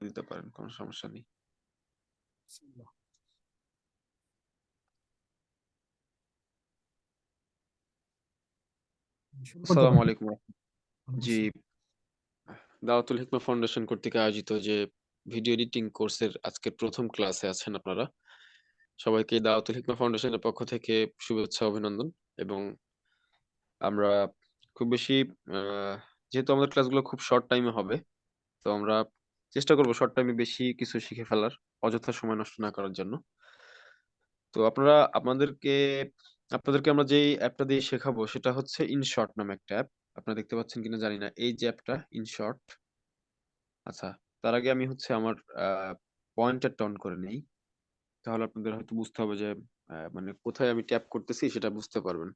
দিতে পারেন কোনো সমস্যা নেই। আসসালামু আলাইকুম। জি। দাওয়াতুল হিকমা ফাউন্ডেশন কর্তৃক আয়োজিত যে ভিডিও এডিটিং কোর্সের আজকের প্রথম ক্লাসে আছেন আপনারা। সবাইকে দাওয়াতুল হিকমা ফাউন্ডেশনের পক্ষ থেকে শুভেচ্ছা অভিনন্দন এবং আমরা খুব বেশি যেহেতু আমাদের ক্লাসগুলো খুব শর্ট টাইমে হবে তো আমরা চেষ্টা করব শর্ট টাইমে বেশি কিছু শিখে ফেলার, অযথা সময় নষ্ট না করার জন্য। তো আপনারা, আপনাদেরকে আপনাদেরকে আমরা যেই অ্যাপটা দিয়ে শেখাবো সেটা হচ্ছে ইনশর্ট নামে একটা অ্যাপ আপনারা দেখতে পাচ্ছেন কিনা জানি না। এই যে অ্যাপটা ইনশর্ট আচ্ছা তার আগে আমি হচ্ছে আমার পয়েন্টারটা অন করে নেই। তাহলে আপনাদের হয়তো বুঝতে হবে যে মানে কোথায় আমি ট্যাপ করতেছি সেটা বুঝতে পারবেন।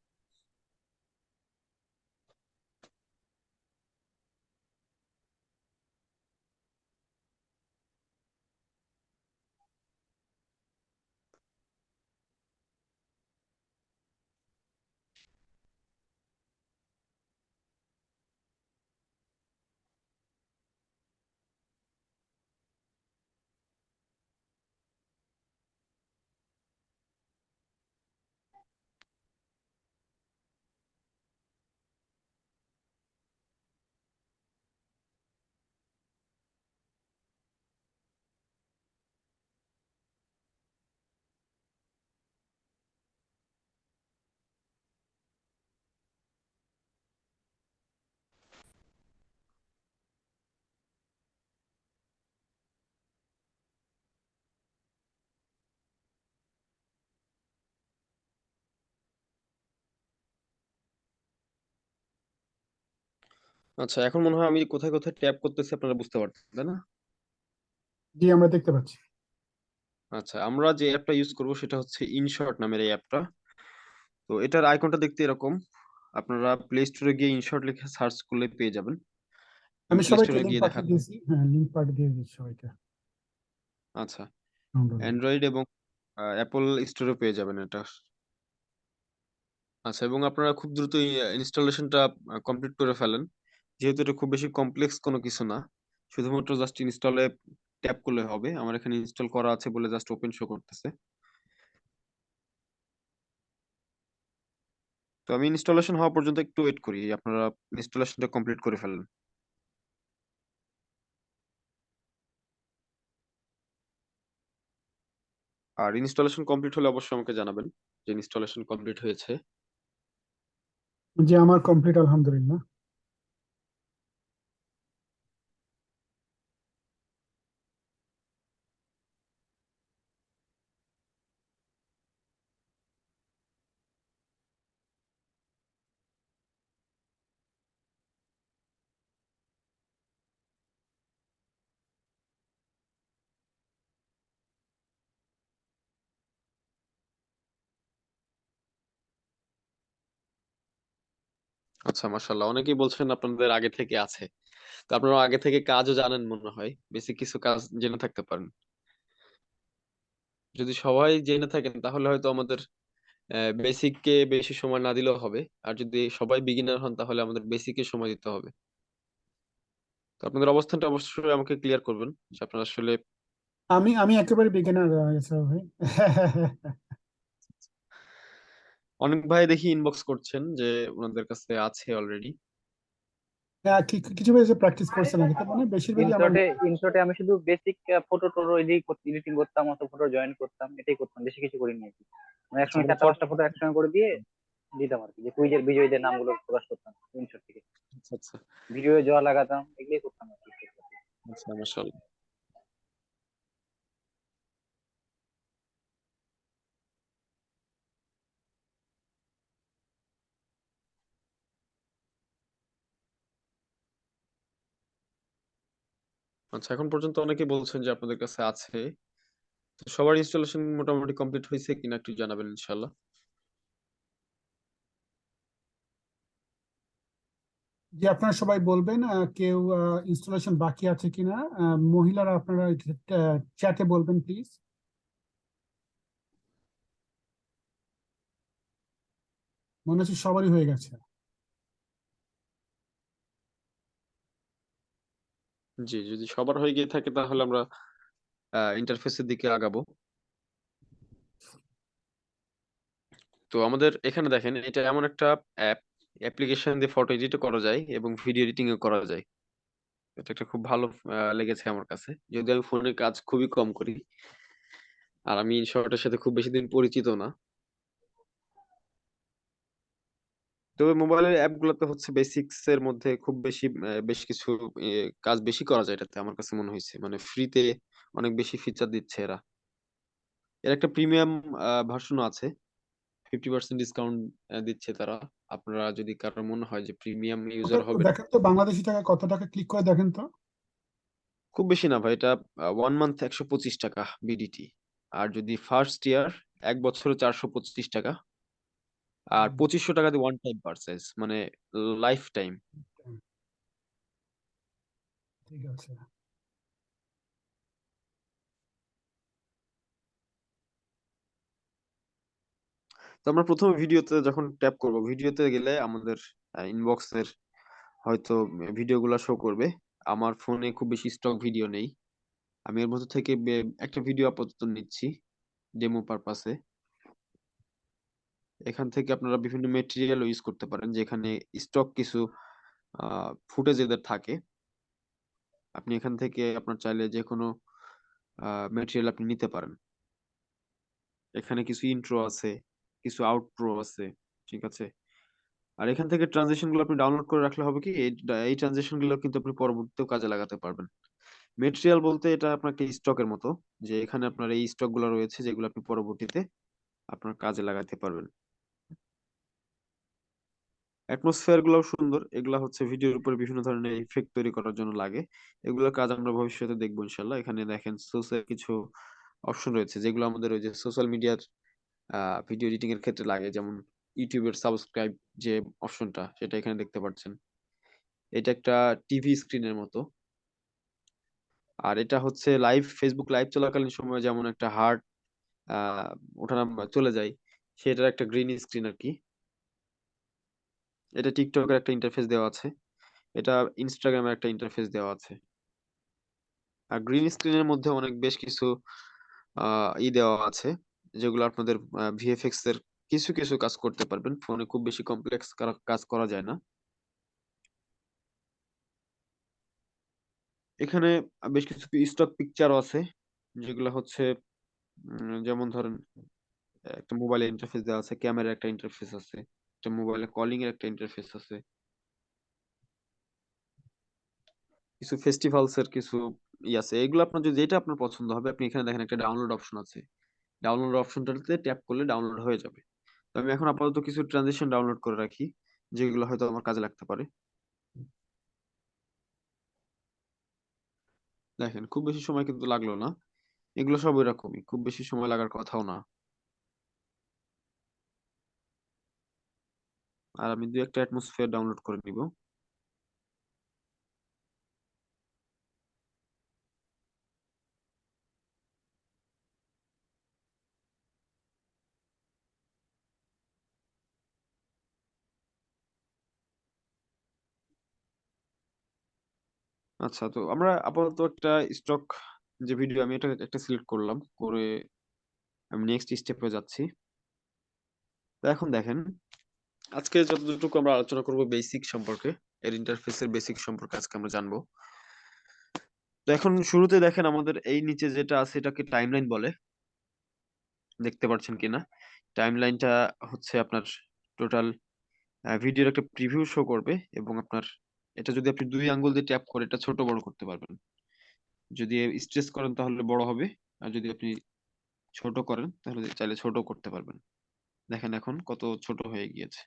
আচ্ছা এখন মনে হয় আমি কোথায় কোথায় ট্যাপ করতেছি আপনারা বুঝতে পারছেন তাই না? জি আমরা দেখতে পাচ্ছি। আচ্ছা আমরা যে অ্যাপটা ইউজ করব সেটা হচ্ছে ইনশর্ট নামের এই অ্যাপটা। তো এটার আইকনটা দেখতে এরকম। আপনারা প্লে স্টোরে গিয়ে ইনশর্ট লিখে সার্চ করলে পেয়ে যাবেন। আমি সবাইকে লিংক পাঠিয়ে দিয়েছি। হ্যাঁ লিংক পাঠিয়ে দিয়ে দিচ্ছি সবাইকে। আচ্ছা অ্যান্ড্রয়েড এবং অ্যাপল স্টোরে পেয়ে যাবেন এটা। আচ্ছা এবং আপনারা খুব দ্রুত ইনস্টলেশনটা কমপ্লিট করে ফেলেন। যেহেতু এটা খুব বেশি কমপ্লেক্স কোনো কিছু না, শুধুমাত্র জাস্ট ইনস্টলে ট্যাপ করলে হবে। আমার এখানে ইনস্টল করা আছে বলে জাস্ট ওপেন শো করতেছে। তো আমি ইনস্টলেশন হওয়া পর্যন্ত একটু ওয়েট করি, আপনারা ইনস্টলেশনটা কমপ্লিট করে ফেলেন। আর ইনস্টলেশন কমপ্লিট হলে অবশ্যই আমাকে জানাবেন যে ইনস্টলেশন কমপ্লিট হয়েছে। জি, আমার কমপ্লিট আলহামদুলিল্লাহ। আচ্ছা মাশাআল্লাহ। অনেকেই বলছেন আপনাদের আগে থেকে আছে। তো আপনারা আগে থেকে কাজও জানেন মনে হয়। বেসিক কিছু কাজ জেনে থাকতে পারেন। যদি সবাই জেনে থাকেন, তাহলে হয়তো আমাদের বেসিককে বেশি সময় না দিলেও হবে। আর যদি সবাই বিগিনার হন, তাহলে আমাদের বেসিকে সময় দিতে হবে। তো আপনাদের অবস্থানটা অবশ্যই আমাকে ক্লিয়ার করবেন যে আপনারা আসলে আমি আমি একেবারে বিগিনার ভাই। অনেক ভাই দেখি ইনবক্স করছেন যে ওনাদের কাছে আছে অলরেডি হ্যাঁ কিছু বেশি প্র্যাকটিস করছে না কিন্তু মানে বেশিরভাগই আমার ইনশটে আমি শুধু বেসিক ফটো টোটো এডিট এডিটিং করতাম অত ফটো জয়েন করতাম এটাই করতাম বেশি কিছু করিনি আর কি। মানে একসঙ্গে চারটা পাঁচটা ফটো একসঙ্গে করে দিয়ে দিতাম আর কি যে কুইজের বিজয়ীদের নামগুলো প্রকাশ করতাম ইনশট থেকে। আচ্ছা আচ্ছা। ভিডিও জোয়া লাগাতাম এগুলোই করতাম আর কি। আচ্ছা মাশাআল্লাহ। আচ্ছা এখন পর্যন্ত অনেকে বলছেন যে আপনাদের কাছে আছে। সবার ইনস্টলেশন মোটামুটি কমপ্লিট হয়েছে কিনা একটু জানাবেন ইনশাল্লাহ যে আপনারা সবাই বলবেন কেউ ইনস্টলেশন বাকি আছে কিনা? মহিলারা আপনারা চ্যাটে বলবেন প্লিজ মনে হচ্ছে সবারই হয়ে গেছে। জি, যদি সবার হয়ে গিয়ে থাকে তাহলে আমরা আ ইন্টারফেসের দিকে আগাবো। তো আমাদের এখানে দেখেন এটা এমন একটা অ্যাপ, অ্যাপ্লিকেশন দিয়ে ফটো এডিটও করা যায় এবং ভিডিও এডিটিং ও করা যায়। এটা একটা খুব ভালো লেগেছে আমার কাছে। যদিও আমি ফোনে কাজ খুবই কম করি। আর আমি এর সাথে খুব বেশি দিন পরিচিত না। তবে মোবাইলের অ্যাপগুলাতে হচ্ছে বেসিকস এর মধ্যে খুব বেশি বেশ কিছু এ কাজ বেশি করা যায় এটাতে আমার কাছে মনে হইছে। মানে ফ্রিতে অনেক বেশি ফিচার দিচ্ছে এরা। এর একটা প্রিমিয়াম ভার্সনও আছে। 50% ডিসকাউন্ট দিচ্ছে তারা। আপনারা যদি কারোর মনে হয় যে প্রিমিয়াম ওটা ইউজার একটু হবেন দেখেন তো বাংলাদেশী টাকায় কত টাকা ক্লিক করে দেখেন তো? খুব বেশি না ভাই। এটা 1 মান্থ ৳১২৫ বিডিটি। আর যদি ফার্স্ট ইয়ার এক বছরে ৳৪২৫ আর হুম। ৳২৫০০ দিয়ে ওয়ান টাইম পারচেজ মানে লাইফ টাইম। ঠিক আছে। তো আমরা ১ম এ ভিডিওতে যখন ট্যাপ করব, ভিডিওতে গেলে আমাদের আ ইনবক্সের হয়তো ভিডিওগুলা শো করবে। আমার ফোনে খুব বেশি স্টক ভিডিও নেই। আমি এর মধ্যে থেকে বে একটা ভিডিও আপাতত নিচ্ছি ডেমো পারপাস এ। এখান থেকে আপনারা বিভিন্ন ম্যাটেরিয়ালও ইউজ করতে পারেন যেখানে স্টক কিছু ফুটেজ এদের থাকে। আপনি এখান থেকে আপনার চাইলে যেকোনো আ ম্যাটেরিয়াল আপনি নিতে পারেন। এখানে কিছু ইন্ট্রো আছে, কিছু আউটপ্রো আছে। ঠিক আছে? আর এখান থেকে ট্রানজিশনগুলো আপনি ডাউনলোড করে রাখলে হবে কি এই ট্রানজিশনগুলো কিন্তু আপনি পরবর্তীতেও কাজে লাগাতে পারবেন। ম্যাটেরিয়াল বলতে এটা আপনার একটা স্টকের মতো। যে এখানে আপনার এই স্টকগুলা রয়েছে যেগুলো আপনি পরবর্তীতে আপনার কাজে লাগাতে পারবেন। অ্যাটমসফিয়ার গুলাও সুন্দর। এগুলা হচ্ছে ভিডিওর উপরে বিভিন্ন ধরনের ইফেক্ট তৈরি করার জন্য লাগে। এগুলোর কাজ আমরা ভবিষ্যতে দেখব ইনশাআল্লাহ। এখানে দেখেন সোর্সের কিছু অপশন রয়েছে যেগুলো আমাদের ওই যে সোশ্যাল মিডিয়ার ভিডিও এডিটিং এর ক্ষেত্রে লাগে। যেমন এর সাবস্ক্রাইব যে অপশনটা সেটা এখানে দেখতে পাচ্ছেন। এটা একটা টিভি স্ক্রিনের মতো। আর এটা হচ্ছে লাইভ ফেসবুক লাইভ চলাকালীন সময়ে যেমন একটা হার্ট ওঠানামা চলে যায়, সেটার একটা গ্রিন স্ক্রিন আরকি। এটা এর একটা ইন্টারফেস দেওয়া আছে। এটা ইনস্টাগ্রামের একটা ইন্টারফেস দেওয়া আছে। আর গ্রিন স্ক্রিনের মধ্যে অনেক বেশ কিছু ই দেওয়া আছে। যেগুলো আপনাদের ভিএফএক্স এর কিছু, কিছু কাজ করতে পারবেন। ফোনে খুব বেশি কমপ্লেক্স কাজ করা যায় না। এখানে বেশ কিছু স্টক পিকচারও আছে। যেগুলা হচ্ছে যেমন ধরেন একটা মোবাইলের ইন্টারফেস দেওয়া আছে, ক্যামেরার একটা ইন্টারফেস আছে, একটা মোবাইলে কলিং এর একটা ইন্টারফেস আছে। কিছু ফেস্টিভালস এর কিছু ই আছে। এগুলো আপনার যদি, যেটা আপনার পছন্দ হবে, আপনি এখানে দেখেন একটা ডাউনলোড অপশন আছে। ডাউনলোড অপশনটাতে ট্যাপ করলে ডাউনলোড হয়ে যাবে। তো আমি এখন আপাতত কিছু ট্রানজিশন ডাউনলোড করে রাখি। যেগুলো হয়তো আমার কাজে লাগতে পারে। দেখেন, খুব বেশি সময় কিন্তু লাগল না। এগুলো সব ঐরকমই। খুব বেশি সময় লাগার কথাও না। আর আমি ২-১ টা অ্যাটমসফিয়ার ডাউনলোড করে নিবো। আচ্ছা তো আমরা আপাতত একটা স্টক যে ভিডিও আমি এটা একটা সিলেক্ট করলাম। করে আমি নেক্সট স্টেপে যাচ্ছি। তো এখন দেখেন, আজকে যতটুকু আমরা আলোচনা করব বেসিক সম্পর্কে, এর ইন্টারফেসের বেসিক সম্পর্কে আজকে আমরা জানব। তো এখন শুরুতে দেখেন আমাদের এই নিচে যেটা আছে এটাকে টাইমলাইন বলে। দেখতে পারছেন কিনা? টাইমলাইনটা হচ্ছে আপনার টোটাল ভিডিওর একটা প্রিভিউ শো করবে এবং আপনার এটা যদি আপনি দুই আঙ্গুল দিয়ে ট্যাপ করে এটা ছোট বড় করতে পারবেন। যদি স্ট্রেচ করেন তাহলে বড় হবে। আর যদি আপনি ছোট করেন তাহলে চাইলে ছোট করতে পারবেন। দেখেন এখন কত ছোট হয়ে গিয়েছে।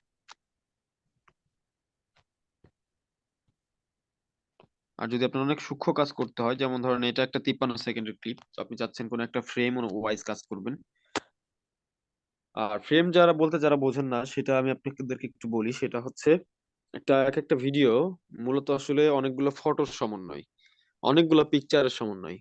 আর যদি আপনার অনেক সূক্ষ্ম কাজ করতে হয় যেমন ধরেন এটা একটা ৫৩ সেকেন্ডের ক্লিপ। তো আপনি চাচ্ছেন কোন একটা ফ্রেম ওয়াইজ কাজ করবেন। আর ফ্রেম যারা বলতে যারা বোঝেন না সেটা আমি আপনাদেরকে একটু বলি। সেটা হচ্ছে একটা এক একটা ভিডিও মূলত আসলে অনেকগুলো ফটোর সমন্বয়। অনেকগুলো পিকচারের সমন্বয়।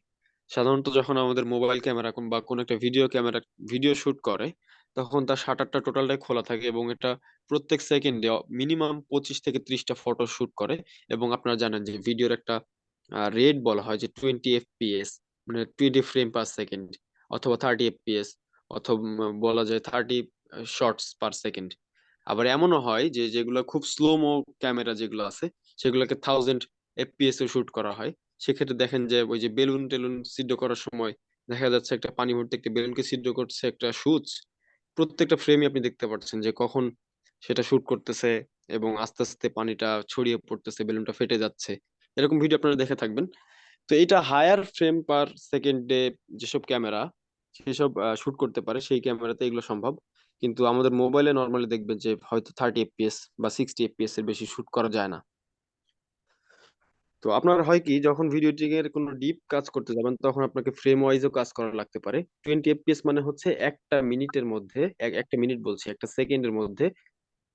সাধারণত যখন আমাদের মোবাইল ক্যামেরা বা কোন একটা ভিডিও ক্যামেরা ভিডিও শুট করে, তখন তার শাটারটা টোটালটাই খোলা থাকে এবং এটা প্রত্যেক সেকেন্ডে মিনিমাম ২৫ থেকে ৩০ টা ফটো শুট করে এবং আপনারা জানেন যে ভিডিওর একটা রেট বলা হয় যে টোয়েন্টি এফপিএস মানে টোয়েন্টি ফ্রেম পার সেকেন্ড অথবা থার্টি এফপিএস অথবা বলা যায় থার্টি শর্টস পার সেকেন্ড। আবার এমনও হয় যে যেগুলো খুব স্লোমো ক্যামেরা যেগুলো আছে, সেগুলোকে থাউজেন্ড এফপিএস এ শুট করা হয়। সেক্ষেত্রে দেখেন যে ওই যে বেলুন টেলুন সিদ্ধ করার সময় দেখা যাচ্ছে একটা পানি ভর্তি একটা বেলুনকে সিদ্ধ করছে একটা সুচ প্রত্যেকটা ফ্রেমে আপনি দেখতে পাচ্ছেন যে কখন সেটা শুট করতেছে এবং আস্তে আস্তে পানিটা ছড়িয়ে পড়তেছে বেলুনটা ফেটে যাচ্ছে। এরকম ভিডিও আপনারা দেখে থাকবেন। তো এটা হায়ার ফ্রেম পার সেকেন্ডে যেসব ক্যামেরা সেসব শুট করতে পারে, সেই ক্যামেরাতে এগুলো সম্ভব। কিন্তু আমাদের মোবাইলে নর্মালি দেখবেন যে হয়তো থার্টি এফপিএস বা সিক্সটি এফপিএস এর বেশি শুট করা যায় না। তো আপনার হয় কি, যখন ভিডিও এডিটিং এর কোনো ডিপ কাজ করতে যাবেন, তখন আপনাকে ফ্রেম ওয়াইজও কাজ করা লাগতে পারে। টোয়েন্টি এফপিএস মানে হচ্ছে একটা মিনিটের মধ্যে, এক- একটা মিনিট বলছি, একটা সেকেন্ডের মধ্যে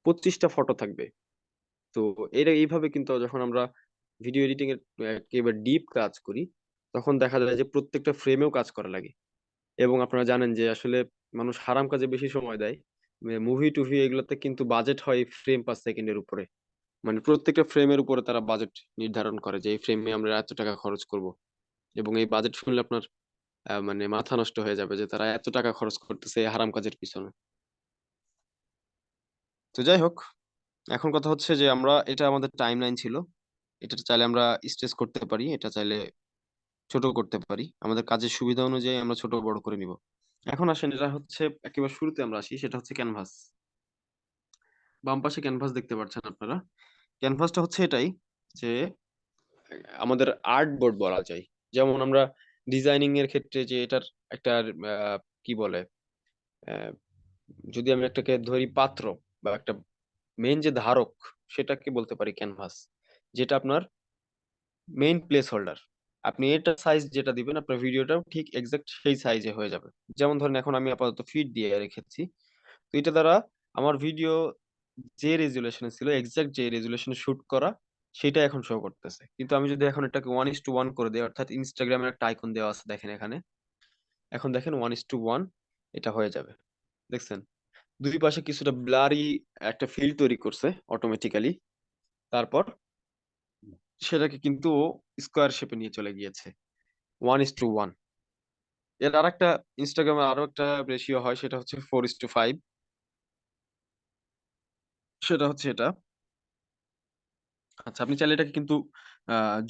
পঁচিশটা ফটো থাকবে। তো এটা এইভাবে কিন্তু যখন আমরা ভিডিও এডিটিং এর একেবারে ডিপ কাজ করি, তখন দেখা যায় যে প্রত্যেকটা ফ্রেমেও কাজ করা লাগে। এবং আপনারা জানেন যে আসলে মানুষ হারাম কাজে বেশি সময় দেয়। মুভি টুভি এগুলোতে কিন্তু বাজেট হয় ফ্রেম পার সেকেন্ডের উপরে। মানে প্রত্যেকটা ফ্রেমের উপরে তারা বাজেট নির্ধারণ করে যে এই ফ্রেমে আমরা এত টাকা খরচ করব। এবং এই বাজেট শুনলে আপনার মানে মাথা নষ্ট হয়ে যাবে যে তারা এত টাকা খরচ করতেছে এই হারাম কাজের পিছনে। তো যাই হোক, এখন কথা হচ্ছে যে আমরা, এটা আমাদের টাইম লাইন ছিল। এটা চাইলে আমরা স্ট্রেস করতে পারি, এটা চাইলে ছোট করতে পারি। আমাদের কাজের সুবিধা অনুযায়ী আমরা ছোট বড় করে নিব। এখন আসেন, এটা হচ্ছে একেবারে শুরুতে আমরা আসি, সেটা হচ্ছে ক্যানভাস বাম পাশে ক্যানভাস দেখতে পাচ্ছেন আপনারা। ক্যানভাসটা হচ্ছে এটাই যে, আমাদের আর্ট বোর্ড বলা যায়। যেমন আমরা ডিজাইনিং এর ক্ষেত্রে যে এটার একটা কি বলে যদি আমি একটাকে ধরি পাত্র বা একটা মেন যে ধারক, সেটাকে বলতে পারি ক্যানভাস যেটা আপনার মেইন প্লেস হোল্ডার আপনি এটা সাইজ যেটা দিবেন, আপনার ভিডিওটাও ঠিক এক্সাক্ট সেই সাইজে হয়ে যাবে। যেমন ধরেন, এখন আমি আপাতত ফিট দিয়ে রেখেছি। তো এটা দ্বারা আমার ভিডিও যে রেজুলেশনে ছিল এক্সাক্ট যে রেজুলেশনে শুট করা, সেটা এখন শো করতেছে। কিন্তু আমি যদি এখন এটাকে ওয়ান ইস টু ওয়ান করে দিই, অর্থাৎ ইনস্টাগ্রামের একটা আইকন দেওয়া আছে, দেখেন এখানে। এখন দেখেন ওয়ান ইস টু ওয়ান এটা হয়ে যাবে। দেখছেন? দুই পাশে কিছুটা ব্লারি একটা ফিল তৈরি করছে অটোমেটিক্যালি তারপর সেটাকে কিন্তু স্কোয়ার শেপে নিয়ে চলে গিয়েছে। ওয়ান ইস টু ওয়ানের আর একটা ইনস্টাগ্রামে আরও একটা রেশিও হয়, সেটা হচ্ছে ফোর ইস টু ফাইভ সেটা হচ্ছে এটা। আচ্ছা আপনি চাইলে এটাকে কিন্তু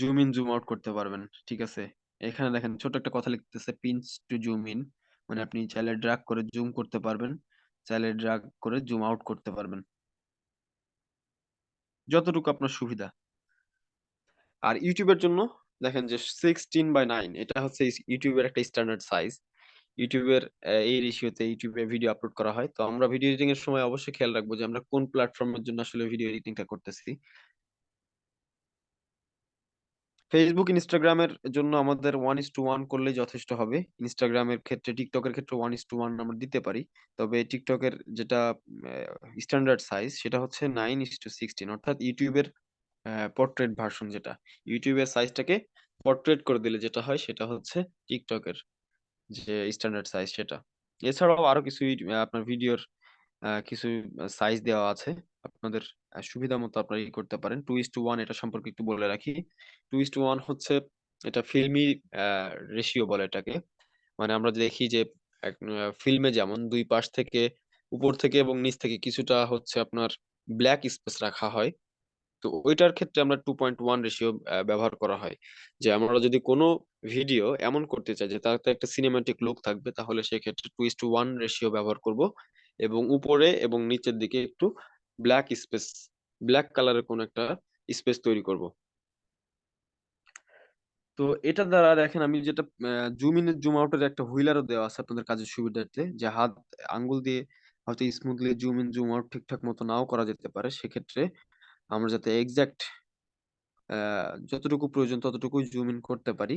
জুম ইন জুম আউট করতে পারবেন, ঠিক আছে? এখানে দেখেন, ছোট একটা কথা লিখতেছে পিঞ্চ টু জুম ইন মানে আপনি চাইলে ড্রাগ করে জুম করতে পারবেন, চাইলে ড্রাগ করে জুম আউট করতে পারবেন। যতটুকু আপনার সুবিধা। আর ইউটিউবের জন্য, দেখেন যে সিক্সটিন বাই নাইন এটা হচ্ছে ইউটিউবের একটা স্ট্যান্ডার্ড সাইজ ইউটিউবের এই রেশিওতে ইউটিউবে ভিডিও আপলোড করা হয়। তো আমরা ভিডিও এডিটিং এর সময় অবশ্যই খেয়াল রাখব যে আমরা কোন প্ল্যাটফর্মের জন্য আসলে ভিডিও এডিটিংটা করতেছি। ফেসবুক ইনস্টাগ্রামের জন্য আমাদের ওয়ান ইস টু ওয়ান করলে যথেষ্ট হবে। ইনস্টাগ্রামের ক্ষেত্রে টিকটকের ক্ষেত্রে ওয়ান ইস টু ওয়ান আমরা দিতে পারি। তবে টিকটকের যেটা স্ট্যান্ডার্ড সাইজ সেটা হচ্ছে নাইন ইস টু সিক্সটিন অর্থাৎ ইউটিউবের পোর্ট্রেট ভার্সন যেটা। ইউটিউবের সাইজটাকে পোর্ট্রেট করে দিলে যেটা হয় সেটা হচ্ছে টিকটকের যে স্ট্যান্ডার্ড সাইজ সেটা। এছাড়াও আরও কিছু আপনার ভিডিওর কিছু সাইজ দেওয়া আছে। আপনাদের সুবিধা মতো আপনারা ই করতে পারেন। টু ইস টু ওয়ান এটা সম্পর্কে একটু বলে রাখি। টু ইস টু ওয়ান হচ্ছে এটা ফিল্মি রেশিও বলে এটাকে। মানে আমরা দেখি যে ফিল্মে যেমন দুই পাশ থেকে উপর থেকে এবং নিচ থেকে কিছুটা হচ্ছে আপনার ব্ল্যাক স্পেস রাখা হয়। তো ওইটার ক্ষেত্রে আমরা টু পয়েন্ট ওয়ান রেশিও ব্যবহার করা হয়। যে আমরা যদি কোনো ভিডিও এমন করতে চাই যে তাতে একটা সিনেমাটিক লুক থাকবে, তাহলে সেক্ষেত্রে two is to one ratio ব্যবহার করব এবং উপরে এবং নিচের দিকে একটু ব্ল্যাক স্পেস ব্ল্যাক কালারের কোনো একটা স্পেস তৈরি করব। তো এটা দ্বারা দেখেন আমি যেটা জুম ইন জুম আউটের একটা হুইলারও দেওয়া আছে আপনাদের কাজের সুবিধার্থে, যে হাত, আঙ্গুল দিয়ে হয়তো smoothly zoom in zoom out ঠিকঠাক মতো নাও করা যেতে পারে। সেক্ষেত্রে আমরা যাতে এক্সাক্ট যতটুকু প্রয়োজন ততটুকুই জুম ইন করতে পারি,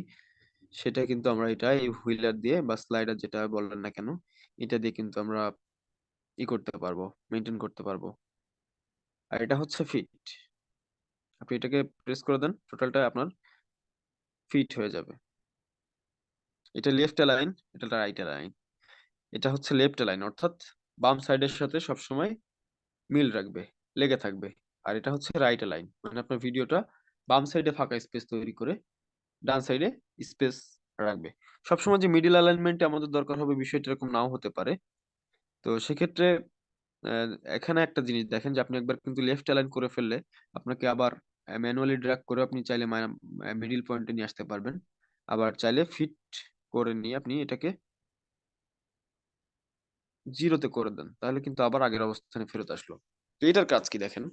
সেটা কিন্তু আমরা এটা এই হুইলার দিয়ে বা স্লাইডার যেটা বললেন না কেন, এটা দিয়ে কিন্তু আমরা ই করতে পারব মেনটেন করতে পারব। আর এটা হচ্ছে ফিট আপনি এটাকে প্রেস করে দেন টোটালটা আপনার ফিট হয়ে যাবে। এটা লেফট লাইন এটা রাইট লাইন এটা হচ্ছে লেফট লাইন অর্থাৎ বাম সাইডের সাথে সবসময় মিল রাখবে, লেগে থাকবে। আর এটা হচ্ছে রাইট লাইন মানে আপনার ভিডিওটা বাম সাইডে ফাঁকা স্পেস তৈরি করে ডান সাইডে স্পেস রাখবে। সবসময় যে মিডিল অ্যালাইনমেন্টে আমাদের দরকার হবে বিষয়টা এরকম নাও হতে পারে। তো সেক্ষেত্রে এখানে একটা জিনিস দেখেন যে আপনি একবার কিন্তু লেফট অ্যালাইন করে ফেললে আপনাকে আবার ম্যানুয়ালি ড্র্যাগ করে আপনি চাইলে মিডিল পয়েন্টে নিয়ে আসতে পারবেন। আবার চাইলে ফিট করে নিয়ে আপনি এটাকে জিরোতে করে দেন। তাহলে কিন্তু আবার আগের অবস্থানে ফেরত আসলো। তো এটার কাজ কি দেখেন?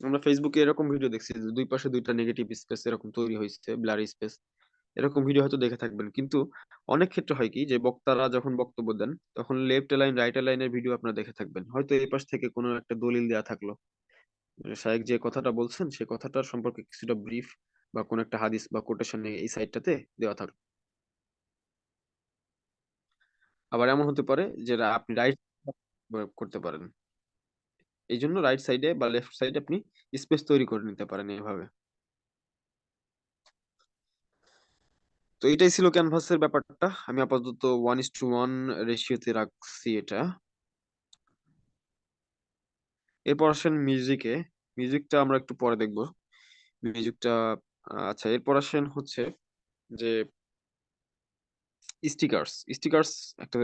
আমরা ফেসবুকে এরকম ভিডিও দেখছি যে দুই পাশে দুইটা নেগেটিভ স্পেস এরকম তৈরি হয়েছে ব্লারি স্পেস এরকম ভিডিও হয়তো দেখে থাকবেন। কিন্তু অনেক ক্ষেত্রে হয় কি যে বক্তারা যখন বক্তব্য দেন, তখন লেফট লাইন রাইট লাইনের ভিডিও আপনারা দেখে থাকবেন। হয়তো এই পাশ থেকে কোনো একটা দলিল দেয়া থাকল। শায়েক যে কথাটা বলছেন, সে কথাটার সম্পর্কে কিছুটা ব্রিফ বা কোনো একটা হাদিস বা কোটেশন এই সাইডটাতে দেওয়া থাকল। আবার এমন হতে পারে যে আপনি রাইট করতে পারেন। এই জন্য রাইট সাইডে বা লেফট সাইডে আপনি স্পেস তৈরি করে নিতে পারেন এইভাবে তো এটাই ছিল ক্যানভাসের ব্যাপারটা। আমি আপাতত ওয়ান ইস টু ওয়ান রেশিওতে রাখছি এটা। এরপর আসেন মিউজিকে মিউজিকটা আমরা একটু পরে দেখব। মিউজিকটা আচ্ছা এরপর আসেন হচ্ছে যে স্টিকার্স স্টিকার্স একটা,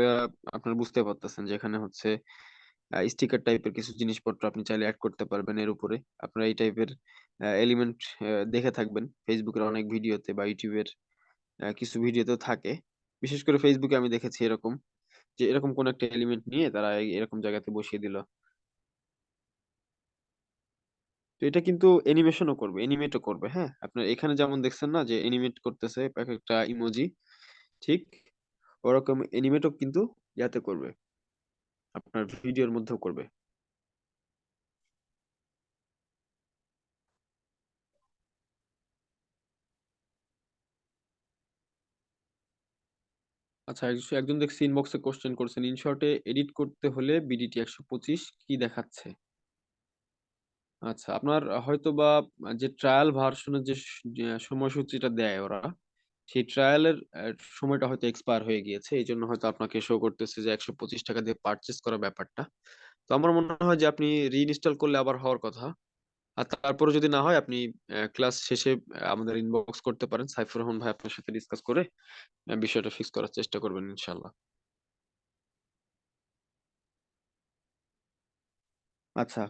আপনারা বুঝতে পারতেছেন যে এখানে স্টিকার টাইপের কিছু জিনিসপত্র আপনি চাইলে অ্যাড করতে পারবেন এর উপরে। আপনারা এই টাইপের এলিমেন্ট দেখে থাকবেন। ফেসবুকের অনেক ভিডিওতে বা ইউটিউবের কিছু ভিডিওতেও থাকে। বিশেষ করে ফেসবুকে আমি দেখেছি এরকম, যে এরকম কোন একটা এলিমেন্ট নিয়ে তারা এই- এরকম জায়গাতে বসিয়ে দিল। তো এটা কিন্তু অ্যানিমেশনও করবে অ্যানিমেটও করবে হ্যাঁ? আপনার এখানে যেমন দেখছেন না যে অ্যানিমেট করতেছে, এক একটা ইমোজি ঠিক? ওরকম অ্যানিমেটও কিন্তু ইয়াতে করবে। আপনার ভিডিওর মধ্যেও করবে। আচ্ছা একজন দেখছি ইনবক্সে কোশ্চেন করছেন ইনশর্টে এডিট করতে হলে বিডিটি একশো পঁচিশ কি দেখাচ্ছে? আচ্ছা আপনার হয়তো বা যে ট্রায়াল ভার্সনের যে সময়সূচিটা দেয় ওরা সেই ট্রায়ালের সময়টা হয়তো এক্সপায়ার হয়ে গিয়েছে। এই জন্য হয়তো আপনাকে শো করতেছে যে একশো পঁচিশ টাকা দিয়ে পারচেস করা ব্যাপারটা। তো আমার মনে হয় যে আপনি রিইনস্টল করলে আবার হওয়ার কথা। আর তারপরে যদি না হয়, আপনি ক্লাস শেষে আমাদের ইনবক্স করতে পারেন। সাইফুর রহমান ভাই আপনার সাথে ডিসকাস করে বিষয়টা ফিক্স করার চেষ্টা করবেন ইনশাল্লাহ আচ্ছা।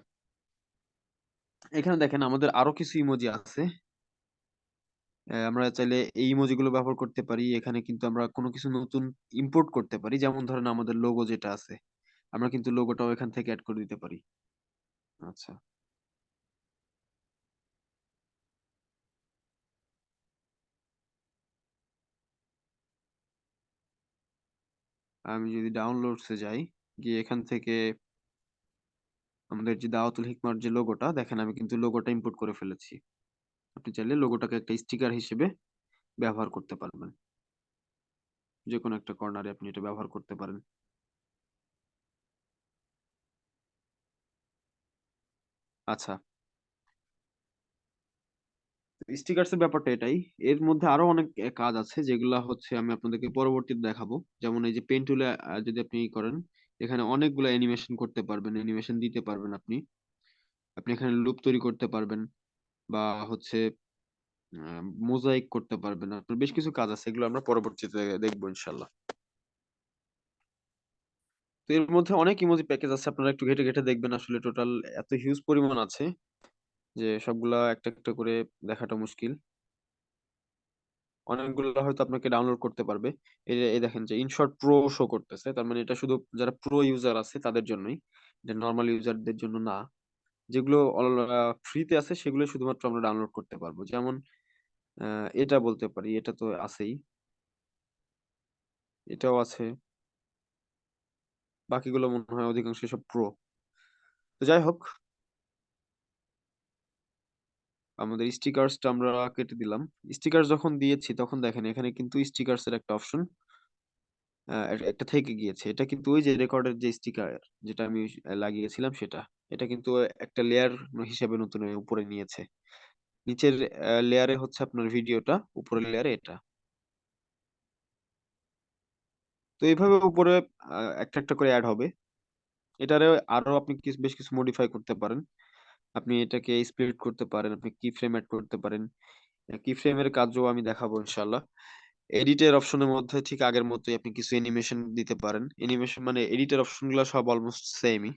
এখানে দেখেন আমাদের আরও কিছু ইমোজি আছে। আমরা চাইলে এই ইমোজি গুলো ব্যবহার করতে পারি। এখানে কিন্তু আমরা কোনো কিছু নতুন ইম্পোর্ট করতে পারি। যেমন ধরেন আমাদের লোগো যেটা আছে, আমরা কিন্তু লোগোটাও এখান থেকে অ্যাড করে দিতে পারি। আচ্ছা। আমি যদি ডাউনলোডসে যাই, গিয়ে এখান থেকে আমাদের যে দাওয়াতুল হিকমার যে লোগোটা দেখেন আমি কিন্তু লোগোটা ইম্পোর্ট করে ফেলেছি। আপনি চাইলে লোগোটাকে একটা স্টিকার হিসেবে ব্যবহার করতে পারবেন। যে কোনো একটা কর্নারে আপনি এটা ব্যবহার করতে পারেন। আচ্ছা। স্টিকার্স এর ব্যাপারটা এটাই। এর মধ্যে আরও অনেক কাজ আছে, যেগুলা হচ্ছে আমি আপনাদেরকে পরবর্তীতে দেখাবো। যেমন এই যে পেন টুলে যদি আপনি করেন, এখানে অনেকগুলো অ্যানিমেশন করতে পারবেন অ্যানিমেশন দিতে পারবেন আপনি। আপনি এখানে লুপ তৈরি করতে পারবেন। বা হচ্ছে মোজাইক করতে পারবেন। আপনার বেশ কিছু কাজ আছে, এগুলো আমরা পরবর্তীতে দেখব ইনশাল্লাহ। তো এর মধ্যে অনেক ইমোজি প্যাকেজ আছে, আপনারা একটু ঘেটে ঘেটে দেখবেন আসলে টোটাল এত হিউজ পরিমাণ আছে যে সবগুলা একটা একটা করে দেখাটা মুশকিল। অনেকগুলো হয়তো আপনাকে ডাউনলোড করতে পারবে। এই যে- দেখেন যে ইনশর্ট প্রো শো করতেছে, তার মানে এটা শুধু যারা প্রো ইউজার আছে তাদের জন্যই, এটা নর্মাল ইউজারদের জন্য না। যেগুলো ফ্রিতে আছে, সেগুলো শুধুমাত্র আমরা ডাউনলোড করতে পারব। যেমন এটা বলতে পারি, এটা তো আছেই। এটাও আছে। বাকিগুলো মনে হয় অধিকাংশ সব প্রো তো যাই হোক। আমাদের স্টিকার্সটা আমরা কেটে দিলাম। স্টিকার যখন দিয়েছি, তখন দেখেন, এখানে কিন্তু স্টিকার্স এর একটা অপশন একটা থেকে গিয়েছে। এটা কিন্তু ওই যে রেকর্ডের যে স্টিকার যেটা আমি লাগিয়েছিলাম, সেটা। এটা কিন্তু একটা লেয়ার হিসেবে নতুন উপরে নিয়েছে। নিচের লেয়ারে হচ্ছে আপনার ভিডিওটা, উপরের লেয়ারে এটা। তো এইভাবে উপরে একটা একটা করে অ্যাড হবে। এটারে আরও আপনি বেশ কিছু মডিফাই করতে পারেন। আপনি এটাকে স্প্লিট করতে পারেন, আপনি কি ফ্রেম অ্যাড করতে পারেন। কি ফ্রেমের কাজও আমি দেখাবো ইনশাল্লাহ এডিটের অপশনের মধ্যে ঠিক আগের মতোই আপনি কিছু অ্যানিমেশন দিতে পারেন। অ্যানিমেশন মানে এডিটের অপশনগুলো সব অলমোস্ট সেমই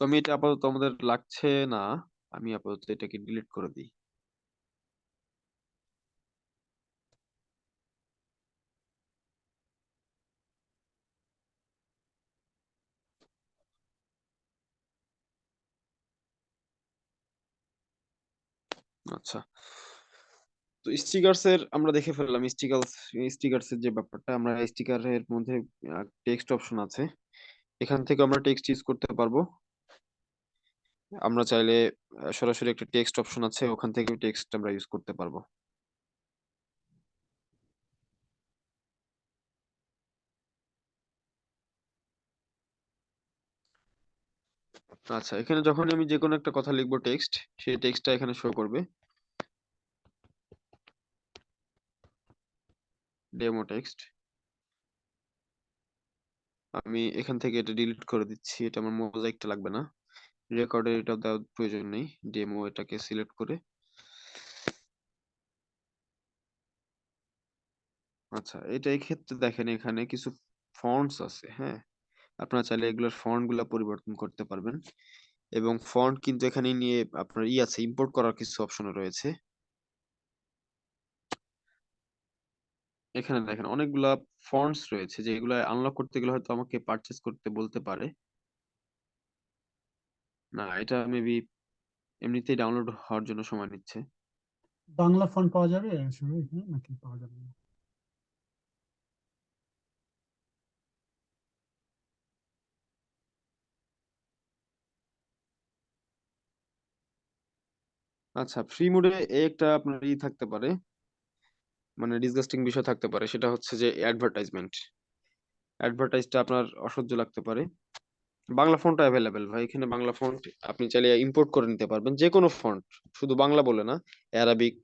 তো আমি এটা আপাতত আমাদের লাগছে না। আমি আপাতত এটাকে ডিলিট করে দিই। আচ্ছা। তো স্টিকার্স এর আমরা দেখে ফেললাম স্টিকার্স স্টিকার্স এর যে ব্যাপারটা, আমরা স্টিকারের মধ্যে টেক্সট অপশন আছে। এখান থেকে আমরা টেক্সট ইউজ করতে পারব। আমরা চাইলে সরাসরি একটা টেক্সট অপশন আছে, ওখান থেকে টেক্সট আমরা ইউজ করতে পারব। আচ্ছা এখানে যখন আমি যে কোনো একটা কথা লিখব টেক্সট সেই টেক্সটটা এখানে শো করবে। ডেমো টেক্সট আমি এখান থেকে এটা ডিলিট করে দিচ্ছি, এটা আমার মোজাইকটা লাগবে না। রেকর্ডের এটা দেওয়ার প্রয়োজন নেই ডেমো এটাকে সিলেক্ট করে। আচ্ছা এটা ক্ষেত্রে দেখেন এখানে কিছু ফন্টস আছে হ্যাঁ? আপনারা চাইলে এগুলোর ফন্টগুলা পরিবর্তন করতে পারবেন। এবং ফন্ট কিন্তু এখানে নিয়ে আপনার ই আছে ইম্পোর্ট করার কিছু অপশন রয়েছে। এখানে দেখেন অনেকগুলা ফন্টস রয়েছে, যেগুলো আনলক করতে গেলে হয়তো আমাকে পারচেজ করতে বলতে পারে। না এটা মেবি এমনিতেই ডাউনলোড হওয়ার জন্য সময় নিচ্ছে। বাংলা ফন্ট পাওয়া যাবে? এখানে নাকি পাওয়া যাবে না? আচ্ছা ফ্রি মোডে একটা আপনার ই থাকতে পারে। মানে ডিসগাস্টিং বিষয় থাকতে পারে সেটা হচ্ছে যে অ্যাডভার্টাইজমেন্ট অ্যাডভার্টাইজটা আপনার অসহ্য লাগতে পারে। বাংলা ফন্ট অ্যাভেলেবেল ভাই। এখানে বাংলা ফন্ট আপনি চাইলে ইম্পোর্ট করে নিতে পারবেন। যে কোনো ফন্ট শুধু বাংলা বলে না অ্যারাবিক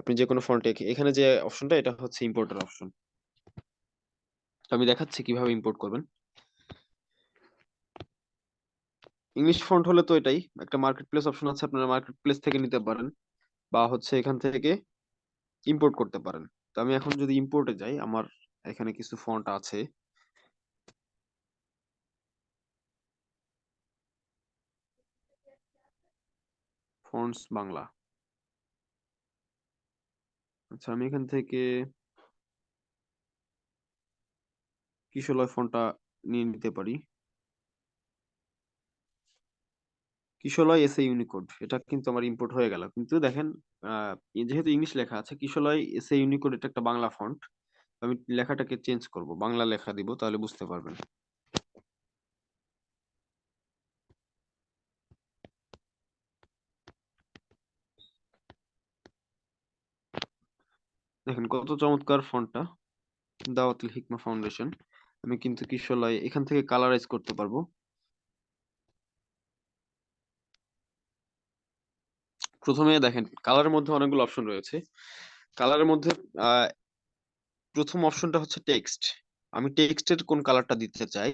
আপনি যে কোনো ফন্ট এখানে যে অপশনটা এটা হচ্ছে ইম্পোর্টের অপশন আমি দেখাচ্ছি কীভাবে ইম্পোর্ট করবেন। ইংলিশ ফন্ট হলে তো এটাই, একটা মার্কেট প্লেস অপশন আছে, আপনারা মার্কেট প্লেস থেকে নিতে পারেন, বা হচ্ছে এখান থেকে ইম্পোর্ট করতে পারেন। তো আমি এখন যদি ইম্পোর্টে যাই, আমার এখানে কিছু ফন্ট আছে। ফন্টস বাংলা। আচ্ছা আমি এখান থেকে কিশলয় ফন্টটা নিয়ে নিতে পারি? Kishalaya is a Unicode? এটা কিন্তু আমার ইম্পোর্ট হয়ে গেল। কিন্তু দেখেন যেহেতু ইংলিশ লেখা আছে কিশলয় এস এ ইউনিকোড? এটা একটা বাংলা ফন্ট আমি লেখাটাকে চেঞ্জ করব, বাংলা লেখা দিব, তাহলে বুঝতে পারবেন। দেখেন, কত চমৎকার ফন্টটা। দাওয়াতুল হিকমা ফাউন্ডেশন। আমি কিন্তু কিশলয় এখান থেকে কালারাইজ করতে পারব। প্রথমে দেখেন, কালারের মধ্যে অনেকগুলো অপশন রয়েছে। কালারের মধ্যে প্রথম অপশনটা হচ্ছে টেক্সট। আমি টেক্সটের কোন কালারটা দিতে চাই,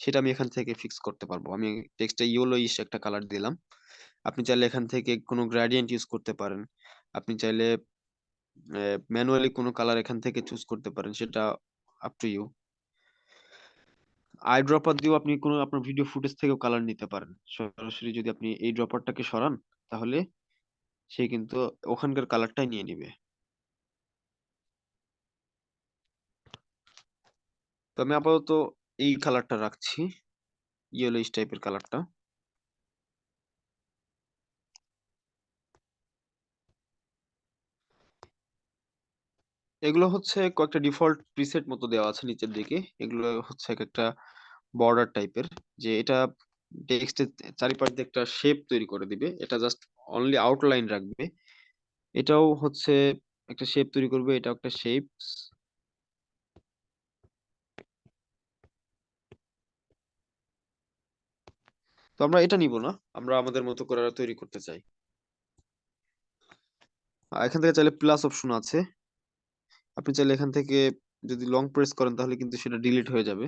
সেটা আমি এখান থেকে ফিক্স করতে পারব। আমি টেক্সটে ইয়েলোইশ একটা কালার দিলাম। আপনি চাইলে এখান থেকে কোনো গ্রেডিয়েন্ট ইউজ করতে পারেন। আপনি চাইলে ম্যানুয়ালি কোনো কালার এখান থেকে চুজ করতে পারেন, সেটা up to you eye dropper দিয়েও আপনি কোনো, আপনার ভিডিও ফুটেজ থেকেও কালার নিতে পারেন। সরাসরি যদি আপনি এই ড্রপারটাকে সরান, তাহলে সে কিন্তু ওখানকার কালারটাই নিয়ে নিবে। তো আমি আপাতত এই কালারটা রাখছি। ইয়েলোইশ টাইপের কালারটা এগুলো হচ্ছে কয়েকটা ডিফল্ট প্রিসেট মতো দেওয়া আছে নিচের দিকে। এগুলো হচ্ছে এক একটা বর্ডার টাইপের, যে এটা টেক্সটের চারিপাশ দিয়ে একটা শেপ তৈরি করে দিবে। এটা জাস্ট অনলি আউটলাইন রাখবে। এটাও হচ্ছে একটা শেপ তৈরি করবে, এটাও একটা শেপ তো আমরা এটা নিব না, আমরা আমাদের মতো করে তৈরি করতে চাই। এখান থেকে চাইলে প্লাস অপশন আছে। আপনি চাইলে এখান থেকে যদি লং প্রেস করেন, তাহলে কিন্তু সেটা ডিলিট হয়ে যাবে।